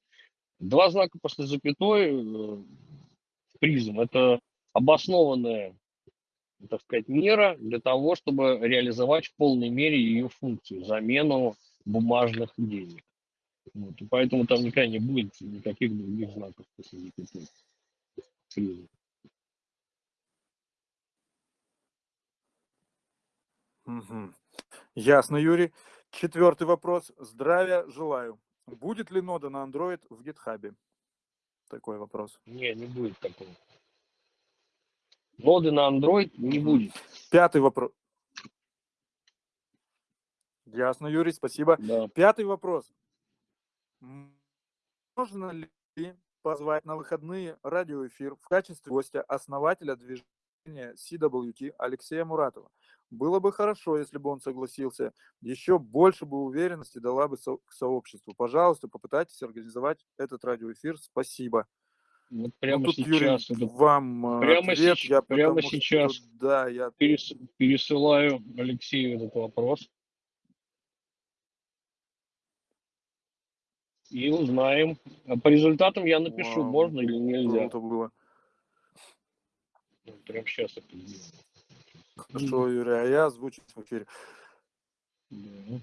Два знака после запятой э, призм – это обоснованная, так сказать, мера для того, чтобы реализовать в полной мере ее функцию – замену бумажных денег. Вот, и поэтому там никогда не будет никаких других знаков после запятой. Мгм. Ясно, Юрий. Четвертый вопрос. Здравия желаю. Будет ли нода на Android в GitHub? Такой вопрос. Не, не будет такого. Ноды на Android не будет. Пятый вопрос. Ясно, Юрий, спасибо. Да. Пятый вопрос. Можно ли позвать на выходные радиоэфир в качестве гостя основателя движения CWT Алексея Муратова? Было бы хорошо, если бы он согласился. Еще больше бы уверенности дала бы со- к сообществу. Пожалуйста, попытайтесь организовать этот радиоэфир. Спасибо. Вот Ну, прямо тут, Юрий, сейчас это вам э, прямо ответ. сеч- Я прямо потому что, сейчас. да, я перес- пересылаю Алексею этот вопрос. И узнаем. А По результатам я напишу, Вау, можно или нельзя. круто было. Вот Прямо сейчас это. Хорошо, Юрий, а я озвучу в эфире. Да.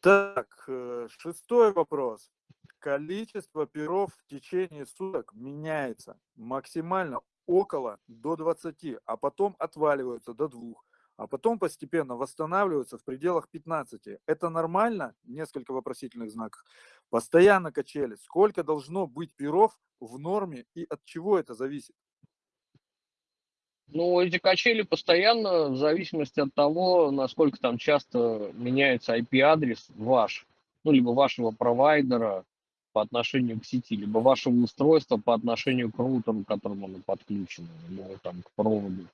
Так, э, шестой вопрос. Количество перов в течение суток меняется максимально около до 20, а потом отваливаются до 2, а потом постепенно восстанавливаются в пределах 15. Это нормально? Несколько вопросительных знаков. Постоянно качели. Сколько должно быть перов в норме и от чего это зависит? Ну, эти качели постоянно, в зависимости от того, насколько там часто меняется IP-адрес ваш, ну, либо вашего провайдера по отношению к сети, либо вашего устройства по отношению к роутеру, к которому оно подключено, либо там к проводу.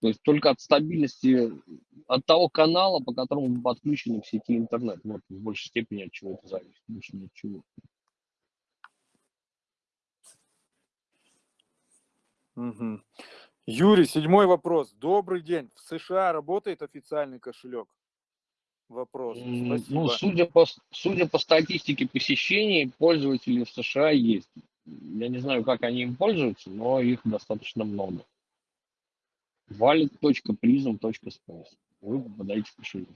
То есть только от стабильности, от того канала, по которому вы подключены к сети интернет. Вот в большей степени от чего это зависит, больше ни от чего. Мгм. Юрий, седьмой вопрос. Добрый день. В США работает официальный кошелек? Вопрос. Спасибо. Ну, судя по, судя по статистике посещений, пользователей в США есть. Я не знаю, как они им пользуются, но их достаточно много. wallet.prism.space. Вы попадаете в кошелек.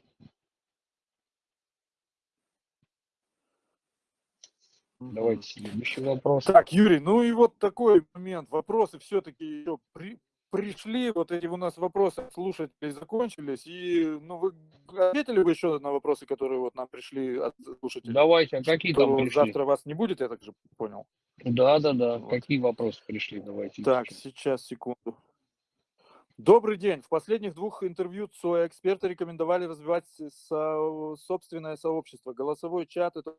Давайте следующий вопрос. Так, Юрий, ну и вот такой момент. Вопросы все-таки еще при, пришли. Вот эти у нас вопросы слушателей закончились. И ну, вы ответили бы еще на вопросы, которые вот нам пришли от слушателей? Давайте, а какие там пришли? завтра вас не будет, я так же понял. Да, да, да. Вот. Какие вопросы пришли? Давайте. Так, сейчас, секунду. Добрый день. В последних двух интервью ЦОЭ эксперты рекомендовали развивать со- собственное сообщество. Голосовой чат – это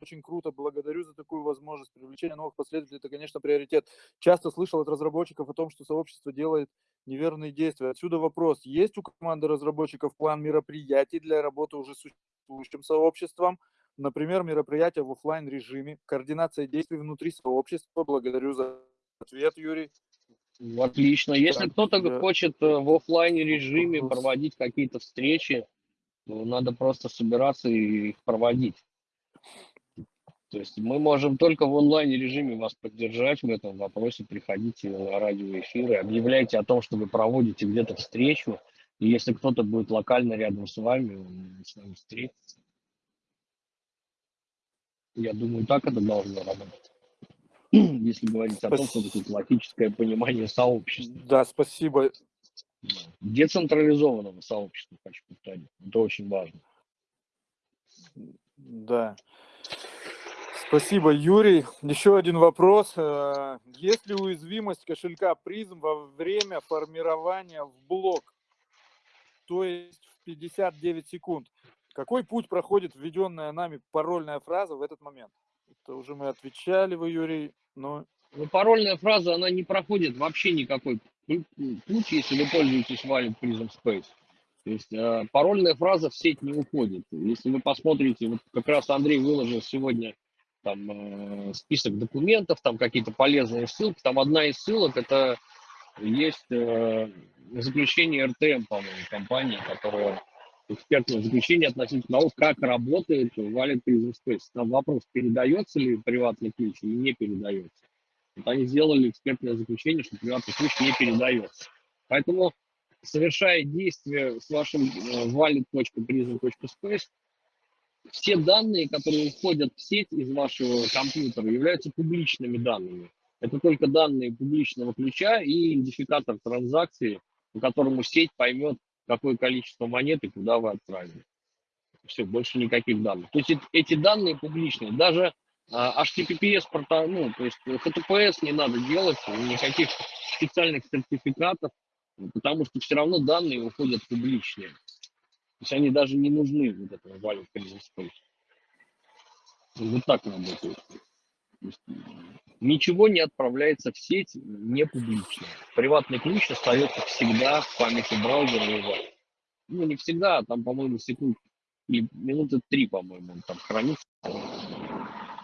очень круто. Благодарю за такую возможность. Привлечение новых последователей – это, конечно, приоритет. Часто слышал от разработчиков о том, что сообщество делает неверные действия. Отсюда вопрос. Есть у команды разработчиков план мероприятий для работы уже существующим сообществом? Например, мероприятия в оффлайн режиме, координация действий внутри сообщества. Благодарю за ответ, Юрий. Отлично. Если Так, кто-то я- хочет э, в оффлайне режиме проводить какие-то встречи, то надо просто собираться и их проводить. То есть мы можем только в онлайн режиме вас поддержать в этом вопросе. Приходите на радиоэфиры, объявляйте о том, что вы проводите где-то встречу. И если кто-то будет локально рядом с вами, он с вами встретится. Я думаю, так это должно работать. Если говорить о том, что такое классическое понимание сообщества. Да, спасибо. Децентрализованного сообщества, хочу повторить. Это очень важно. Да. Спасибо, Юрий. Еще один вопрос. Э, Есть ли уязвимость кошелька призм во время формирования в блок? То есть в 59 секунд. Какой путь проходит введенная нами парольная фраза в этот момент? Это уже мы отвечали вы, Юрий, но Но парольная фраза, она не проходит вообще никакой пу- путь, если вы пользуетесь Wallet Prism Space. То есть э, парольная фраза в сеть не уходит. Если вы посмотрите, вот как раз Андрей выложил сегодня там э, список документов, там какие-то полезные ссылки. Там одна из ссылок это есть э, заключение РТМ, по-моему, компании, которая экспертное заключение относительно того, как работает Prison Space. Там вопрос, передается ли приватный ключ или не передается. Вот они сделали экспертное заключение, что приватный ключ не передается. Поэтому, совершая действие с вашим э, wallet.prison.space, все данные, которые уходят в сеть из вашего компьютера, являются публичными данными. Это только данные публичного ключа и идентификатор транзакции, по которому сеть поймет, какое количество монет и куда вы отправили. Все, больше никаких данных. То есть эти данные публичные. Даже а, HTTPS, ну, то есть HTTPS не надо делать, никаких специальных сертификатов, потому что все равно данные уходят публичные. То есть они даже не нужны вот этому value space. Вот так работает. Ничего не отправляется в сеть не публично. Приватный ключ остается всегда в памяти браузера и Ну, не всегда, а там, по-моему, секунд или минуты три, по-моему, он там хранится,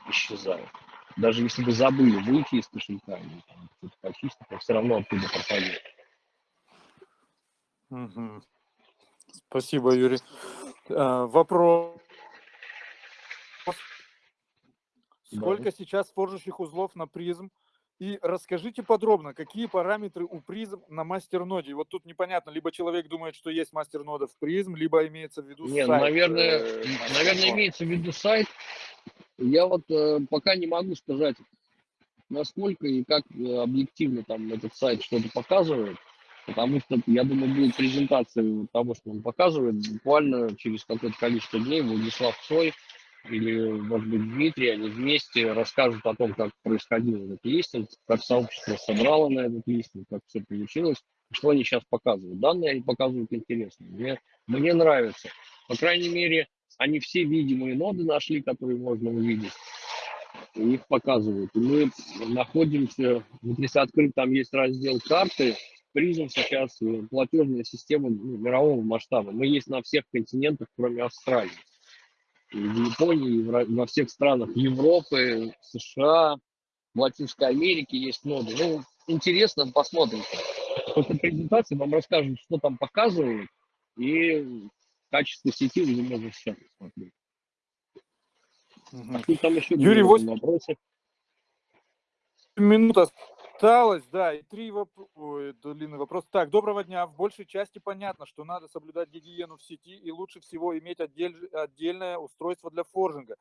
исчезает. Даже если вы забыли выйти из кошелька или там, почистить, то все равно оттуда пропадет. Спасибо, Юрий. А, вопрос. Сколько да. сейчас форжащих узлов на призм? И расскажите подробно, какие параметры у призм на мастерноде. Вот тут непонятно, либо человек думает, что есть мастернода в призм, либо имеется в виду Нет, сайт. Наверное, э, наверное, имеется в виду сайт. Я вот э, пока не могу сказать, насколько и как э, объективно там этот сайт что-то показывает. Потому что, я думаю, будет презентация того, что он показывает, буквально через какое-то количество дней Владислав Цой или, может быть, Дмитрий, они вместе расскажут о том, как происходил этот листинг, как сообщество собрало на этот листинг, как все получилось, что они сейчас показывают. Данные они показывают интересные. Мне, мне нравится. По крайней мере, они все видимые ноды нашли, которые можно увидеть. Их показывают. И мы находимся, вот если открыть, там есть раздел карты, призм сейчас э, платежная система ну, мирового масштаба. Мы есть на всех континентах, кроме Австралии. И в Японии, и во всех странах Европы, США, в Латинской Америке есть ноды. Ну, интересно, посмотрим. После презентации вам расскажут, что там показывают, и качество сети вы можете сейчас посмотреть. Угу. А там еще Юрий, 8 вопросы. Минута осталось, да, и три вопроса, длинный вопрос. Так, доброго дня. В большей части понятно, что надо соблюдать гигиену в сети и лучше всего иметь отдель, отдельное устройство для форжинга.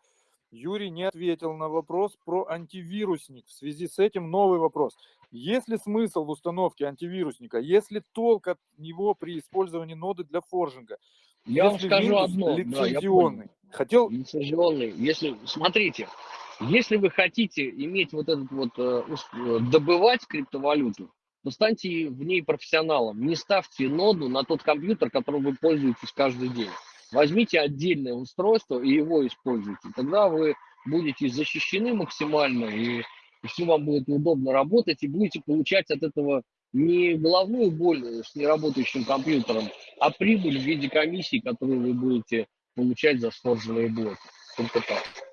Юрий не ответил на вопрос про антивирусник. В связи с этим новый вопрос. Есть ли смысл в установке антивирусника? Есть ли толк от него при использовании ноды для форжинга? Я если вам скажу одно. Лицензионный. Да, Хотел... Лицензионный. Если, смотрите, если вы хотите иметь вот этот вот, э, э, добывать криптовалюту, то станьте в ней профессионалом. Не ставьте ноду на тот компьютер, которым вы пользуетесь каждый день. Возьмите отдельное устройство и его используйте. Тогда вы будете защищены максимально, и, все вам будет удобно работать, и будете получать от этого не головную боль с неработающим компьютером, а прибыль в виде комиссии, которую вы будете получать за сформированные блоки. Только так.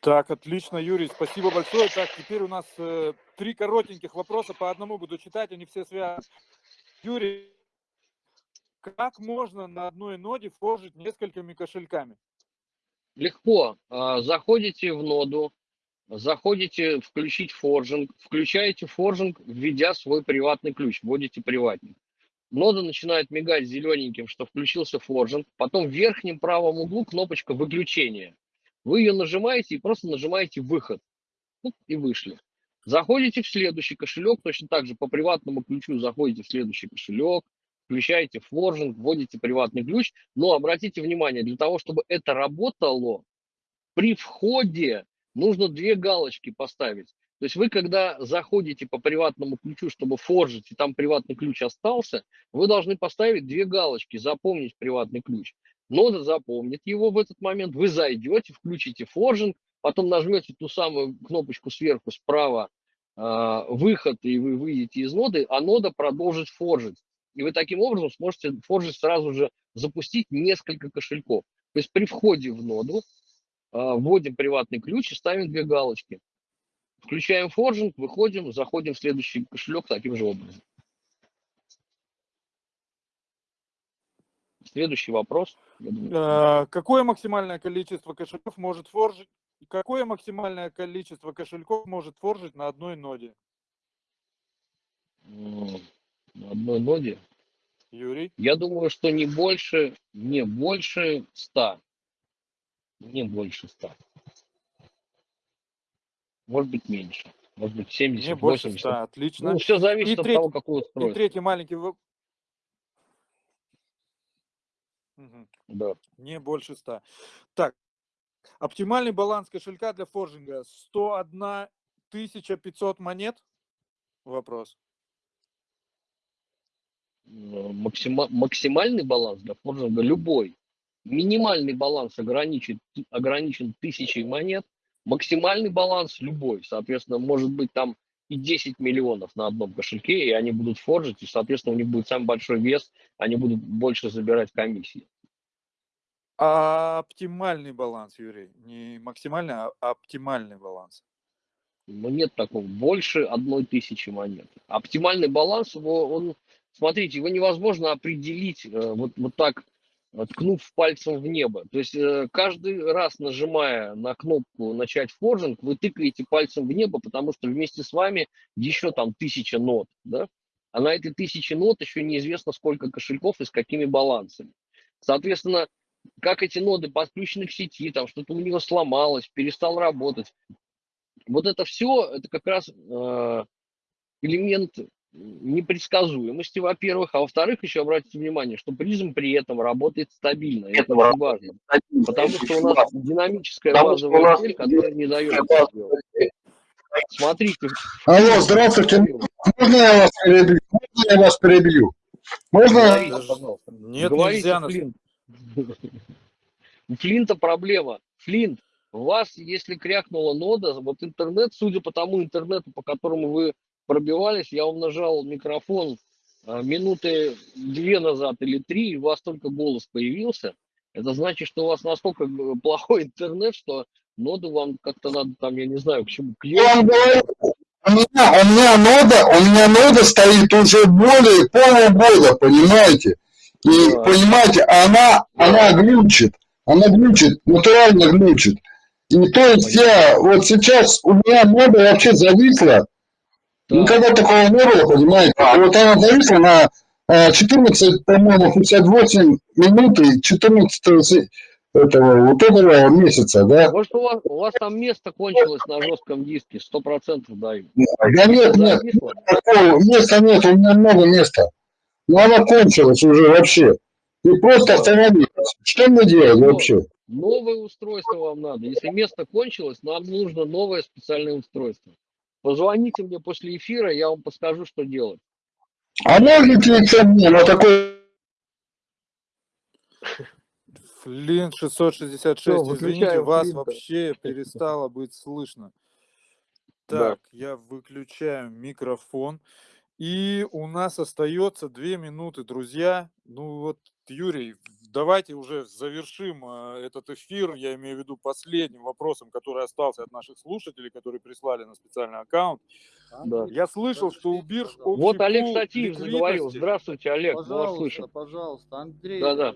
Так, отлично, Юрий, спасибо большое. Так, теперь у нас э, три коротеньких вопроса, по одному буду читать, они все связаны. Юрий, как можно на одной ноде форжить несколькими кошельками? Легко. А, заходите в ноду, заходите включить форжинг, включаете форжинг, введя свой приватный ключ, вводите приватник. Нода начинает мигать зелененьким, что включился форжинг, потом в верхнем правом углу кнопочка выключения – вы ее нажимаете и просто нажимаете выход. И вышли. Заходите в следующий кошелек, точно так же по приватному ключу заходите в следующий кошелек, включаете форжинг, вводите приватный ключ. Но обратите внимание, для того, чтобы это работало, при входе нужно две галочки поставить. То есть вы, когда заходите по приватному ключу, чтобы форжить, и там приватный ключ остался, вы должны поставить две галочки, запомнить приватный ключ. Нода запомнит его в этот момент, вы зайдете, включите форжинг, потом нажмете ту самую кнопочку сверху справа э, выход, и вы выйдете из ноды, а нода продолжит форжить. И вы таким образом сможете форжить сразу же запустить несколько кошельков. То есть при входе в ноду а, вводим приватный ключ и ставим две галочки. Включаем форжинг, выходим, заходим в следующий кошелек таким же образом. Следующий вопрос. Э, Какое максимальное количество кошельков может форжить? Какое максимальное количество кошельков может форжить на одной ноде? На одной ноде. Юрий? Я думаю, что не больше, не больше 100. Не больше 100. Может быть меньше. Может быть 70, Не больше 80. 100, отлично. Ну, все зависит И от треть- того, какое И устройство. третий маленький Мгм. Да. Не больше 100. Так, оптимальный баланс кошелька для форжинга 101 500 монет? Вопрос. Максима- максимальный баланс для форжинга любой. Минимальный баланс ограничен, ограничен тысячей монет. Максимальный баланс любой. Соответственно, может быть там и 10 миллионов на одном кошельке, и они будут форжить, и, соответственно, у них будет самый большой вес, они будут больше забирать комиссии. А оптимальный баланс, Юрий, не максимальный, а оптимальный баланс. Но нет такого. Больше одной тысячи монет. Оптимальный баланс, его, он, смотрите, его невозможно определить э, вот, вот так, ткнув пальцем в небо. То есть э, каждый раз нажимая на кнопку «Начать форжинг», вы тыкаете пальцем в небо, потому что вместе с вами еще там тысяча нот, да? А на этой тысяче нот еще неизвестно, сколько кошельков и с какими балансами. Соответственно, как эти ноды подключены к сети, там что-то у него сломалось, перестал работать. Вот это все, это как раз э, элемент непредсказуемости, во-первых, а во-вторых, еще обратите внимание, что призм при этом работает стабильно, это очень важно, потому что у нас динамическая базовая цель, которая не дает. Смотрите. Алло, здравствуйте. Можно я вас перебью? Можно я вас перебью? Можно? Нет, Говорите, нельзя. Флинт. У Флинта проблема. Флинт, у вас, если крякнула нода, вот интернет, судя по тому интернету, по которому вы пробивались, я вам нажал микрофон а, минуты две назад или три, и у вас только голос появился. Это значит, что у вас настолько плохой интернет, что ноду вам как-то надо там, я не знаю, к чему, к Я у меня, у меня нода, у меня нода стоит уже более полугода, понимаете? И, Да. понимаете, она, она глючит, она глючит, натурально глючит. И то есть я, вот сейчас у меня нода вообще зависла, Никогда такого не было, понимаете? Вот она зависла на э, 14, по-моему, 58 минут и 14 се- этого, вот этого месяца, да? Может, у вас, у вас там место кончилось на жестком диске, сто процентов даю. Да нет, нет, такого места нет, у меня много места. Но она кончилась уже вообще. И просто остановилась. Что мне делать вообще? Новое устройство вам надо. Если место кончилось, нам нужно новое специальное устройство. Позвоните мне после эфира, я вам подскажу, что делать. А можете мне на такой... Флинт 666, Всё, извините, вас Флинта. вообще перестало быть слышно. Да. Так, я выключаю микрофон. И у нас остается две минуты, друзья. Ну вот, Юрий, давайте уже завершим э, этот эфир. Я имею в виду последним вопросом, который остался от наших слушателей, которые прислали на специальный аккаунт. Да. Я слышал, что у бирж Вот Олег Статиев заговорил. Здравствуйте, Олег, мы вас Пожалуйста, слышим. пожалуйста, Андрей. Да-да.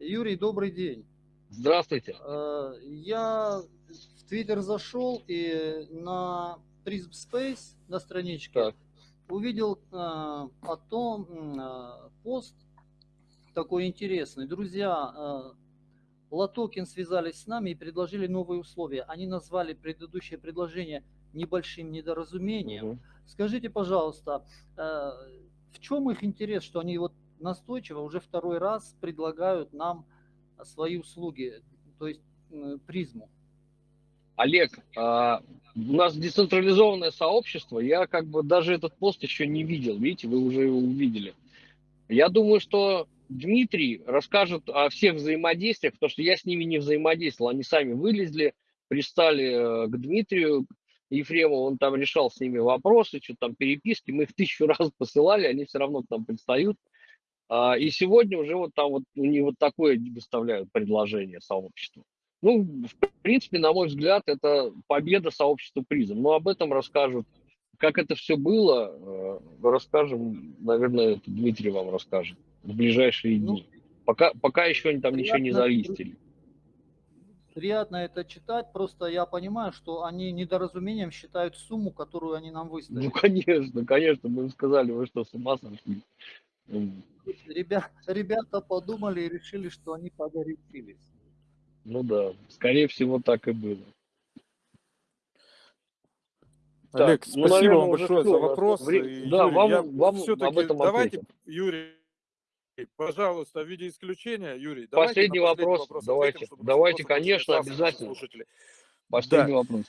Юрий, добрый день. Здравствуйте. Э, Я в Твиттер зашел и на Prism Space на страничке Так. увидел э, о том э, пост такой интересный. Друзья, э, Латокин связались с нами и предложили новые условия. Они назвали предыдущее предложение небольшим недоразумением. Мгм. Скажите, пожалуйста, э, в чем их интерес, что они вот настойчиво уже второй раз предлагают нам свои услуги, то есть призму? Олег, а, у нас децентрализованное сообщество, я как бы даже этот пост еще не видел, видите, вы уже его увидели. Я думаю, что Дмитрий расскажет о всех взаимодействиях, потому что я с ними не взаимодействовал, они сами вылезли, пристали э, к Дмитрию Ефремову, он там решал с ними вопросы, что там переписки, мы их тысячу раз посылали, они все равно к нам пристают. А, И сегодня уже вот там вот у них вот такое выставляют предложение сообществу. Ну, в принципе, на мой взгляд, это победа сообщества призм. Но об этом расскажут. Как это все было, э, расскажем, наверное, Дмитрий вам расскажет в ближайшие Ну, дни. Пока, пока еще они там ничего не залистили. Приятно это читать, просто я понимаю, что они недоразумением считают сумму, которую они нам Ну, выставили. конечно, конечно, мы им сказали, вы что, с ума сошли? М, Ребя- ребята подумали и решили, что они погорячились. Ну да, скорее всего, так и было. Так, Олег, ну, спасибо наверное, вам большое за вопрос. вре- да, Юрий, вам- вам все-таки об этом давайте, ответим. Юрий, пожалуйста, в виде исключения, Юрий, Последний вопрос, вопрос давайте, ответим, давайте, конечно, обязательно. слушателей. Последний Да. вопрос.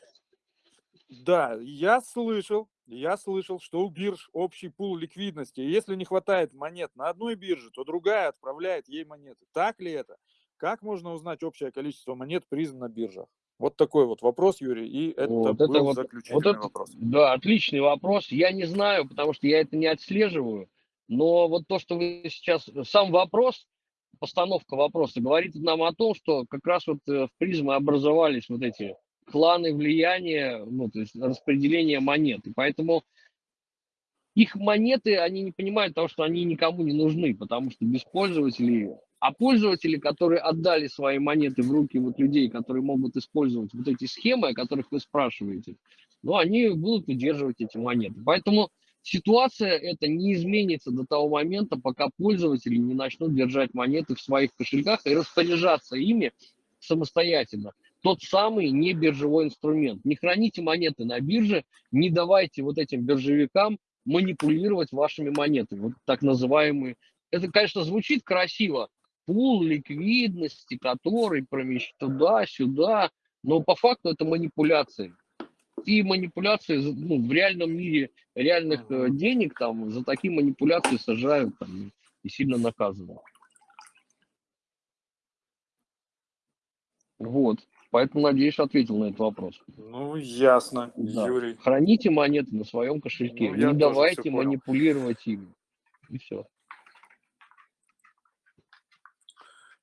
Да, я слышал, я слышал, что у бирж общий пул ликвидности. Если не хватает монет на одной бирже, то другая отправляет ей монеты. Так ли это? Как можно узнать общее количество монет призм на биржах? Вот такой вот вопрос, Юрий, и это Вот был это вот- заключительный Вот это, вопрос. да, отличный вопрос. Я не знаю, потому что я это не отслеживаю. Но вот то, что вы сейчас... Сам вопрос, постановка вопроса, говорит нам о том, что как раз вот э, в призме образовались вот эти кланы влияния, ну, то есть распределение монет. И поэтому их монеты, они не понимают того, что они никому не нужны, потому что без пользователей, а пользователи, которые отдали свои монеты в руки вот людей, которые могут использовать вот эти схемы, о которых вы спрашиваете, ну, они будут удерживать эти монеты. Поэтому ситуация эта не изменится до того момента, пока пользователи не начнут держать монеты в своих кошельках и распоряжаться ими самостоятельно. Тот самый не биржевой инструмент. Не храните монеты на бирже, не давайте вот этим биржевикам манипулировать вашими монетами, вот так называемые. Это, конечно, звучит красиво. Пул ликвидности, который промещает туда-сюда, но по факту это манипуляции. И манипуляции ну, в реальном мире реальных э, денег там за такие манипуляции сажают там, и сильно наказывают. Вот. Поэтому, надеюсь, ответил на этот вопрос. Ну, ясно, Да. Юрий. Храните монеты на своем кошельке. Ну, не давайте манипулировать ими. И все.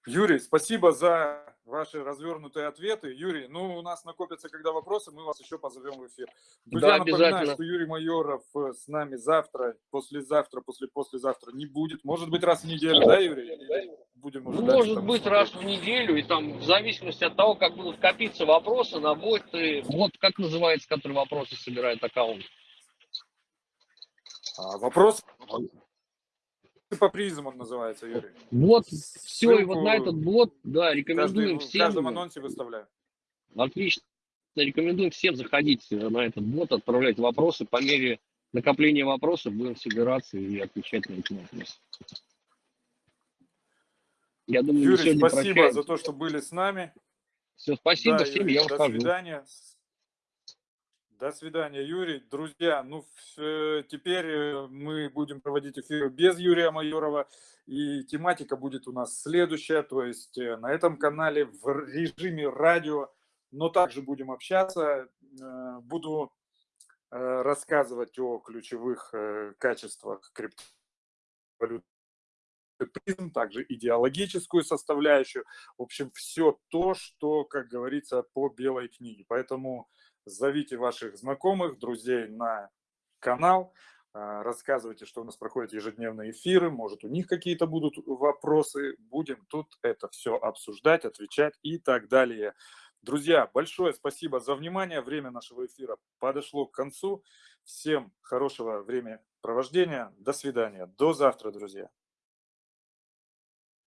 Юрий, спасибо за ваши развернутые ответы. Юрий, ну, у нас накопятся, когда вопросы, мы вас еще позовем в эфир. Друзья, Да, напоминаю, что Юрий Майоров э, с нами завтра, послезавтра, после-послезавтра не будет. Может быть, раз в неделю, да, Юрий? Будем уже Ну, дальше может там быть, смотреть? раз в неделю, и там в зависимости от того, как будут копиться вопросы, на боты. Вот как называется, который вопросы собирает аккаунт. А, вопрос по призм он называется, Юрий. Вот все, и вот на этот бот, да, Каждый, рекомендуем в всем. каждом анонсе выставляю. Отлично. Рекомендуем всем заходить на этот бот, отправлять вопросы. По мере накопления вопросов будем собираться и отвечать на эти вопросы. Я думаю, Юрий, спасибо прощаемся. за то, что были с нами. Все, спасибо Да, всем, Юрий, я до выхожу. свидания. До свидания, Юрий. Друзья, ну теперь э, мы будем проводить эфиры без Юрия Майорова, и тематика будет у нас следующая, то есть э, на этом канале в режиме радио, но также будем общаться. Э, Буду рассказывать о ключевых качествах криптовалют призм, также идеологическую составляющую. В общем, все то, что, как говорится, по белой книге. Поэтому зовите ваших знакомых, друзей на канал, а, рассказывайте, что у нас проходят ежедневные эфиры, может, у них какие-то будут вопросы. Будем тут это все обсуждать, отвечать и так далее. Друзья, большое спасибо за внимание. Время нашего эфира подошло к концу. Всем хорошего времяпровождения. До свидания. До завтра, друзья.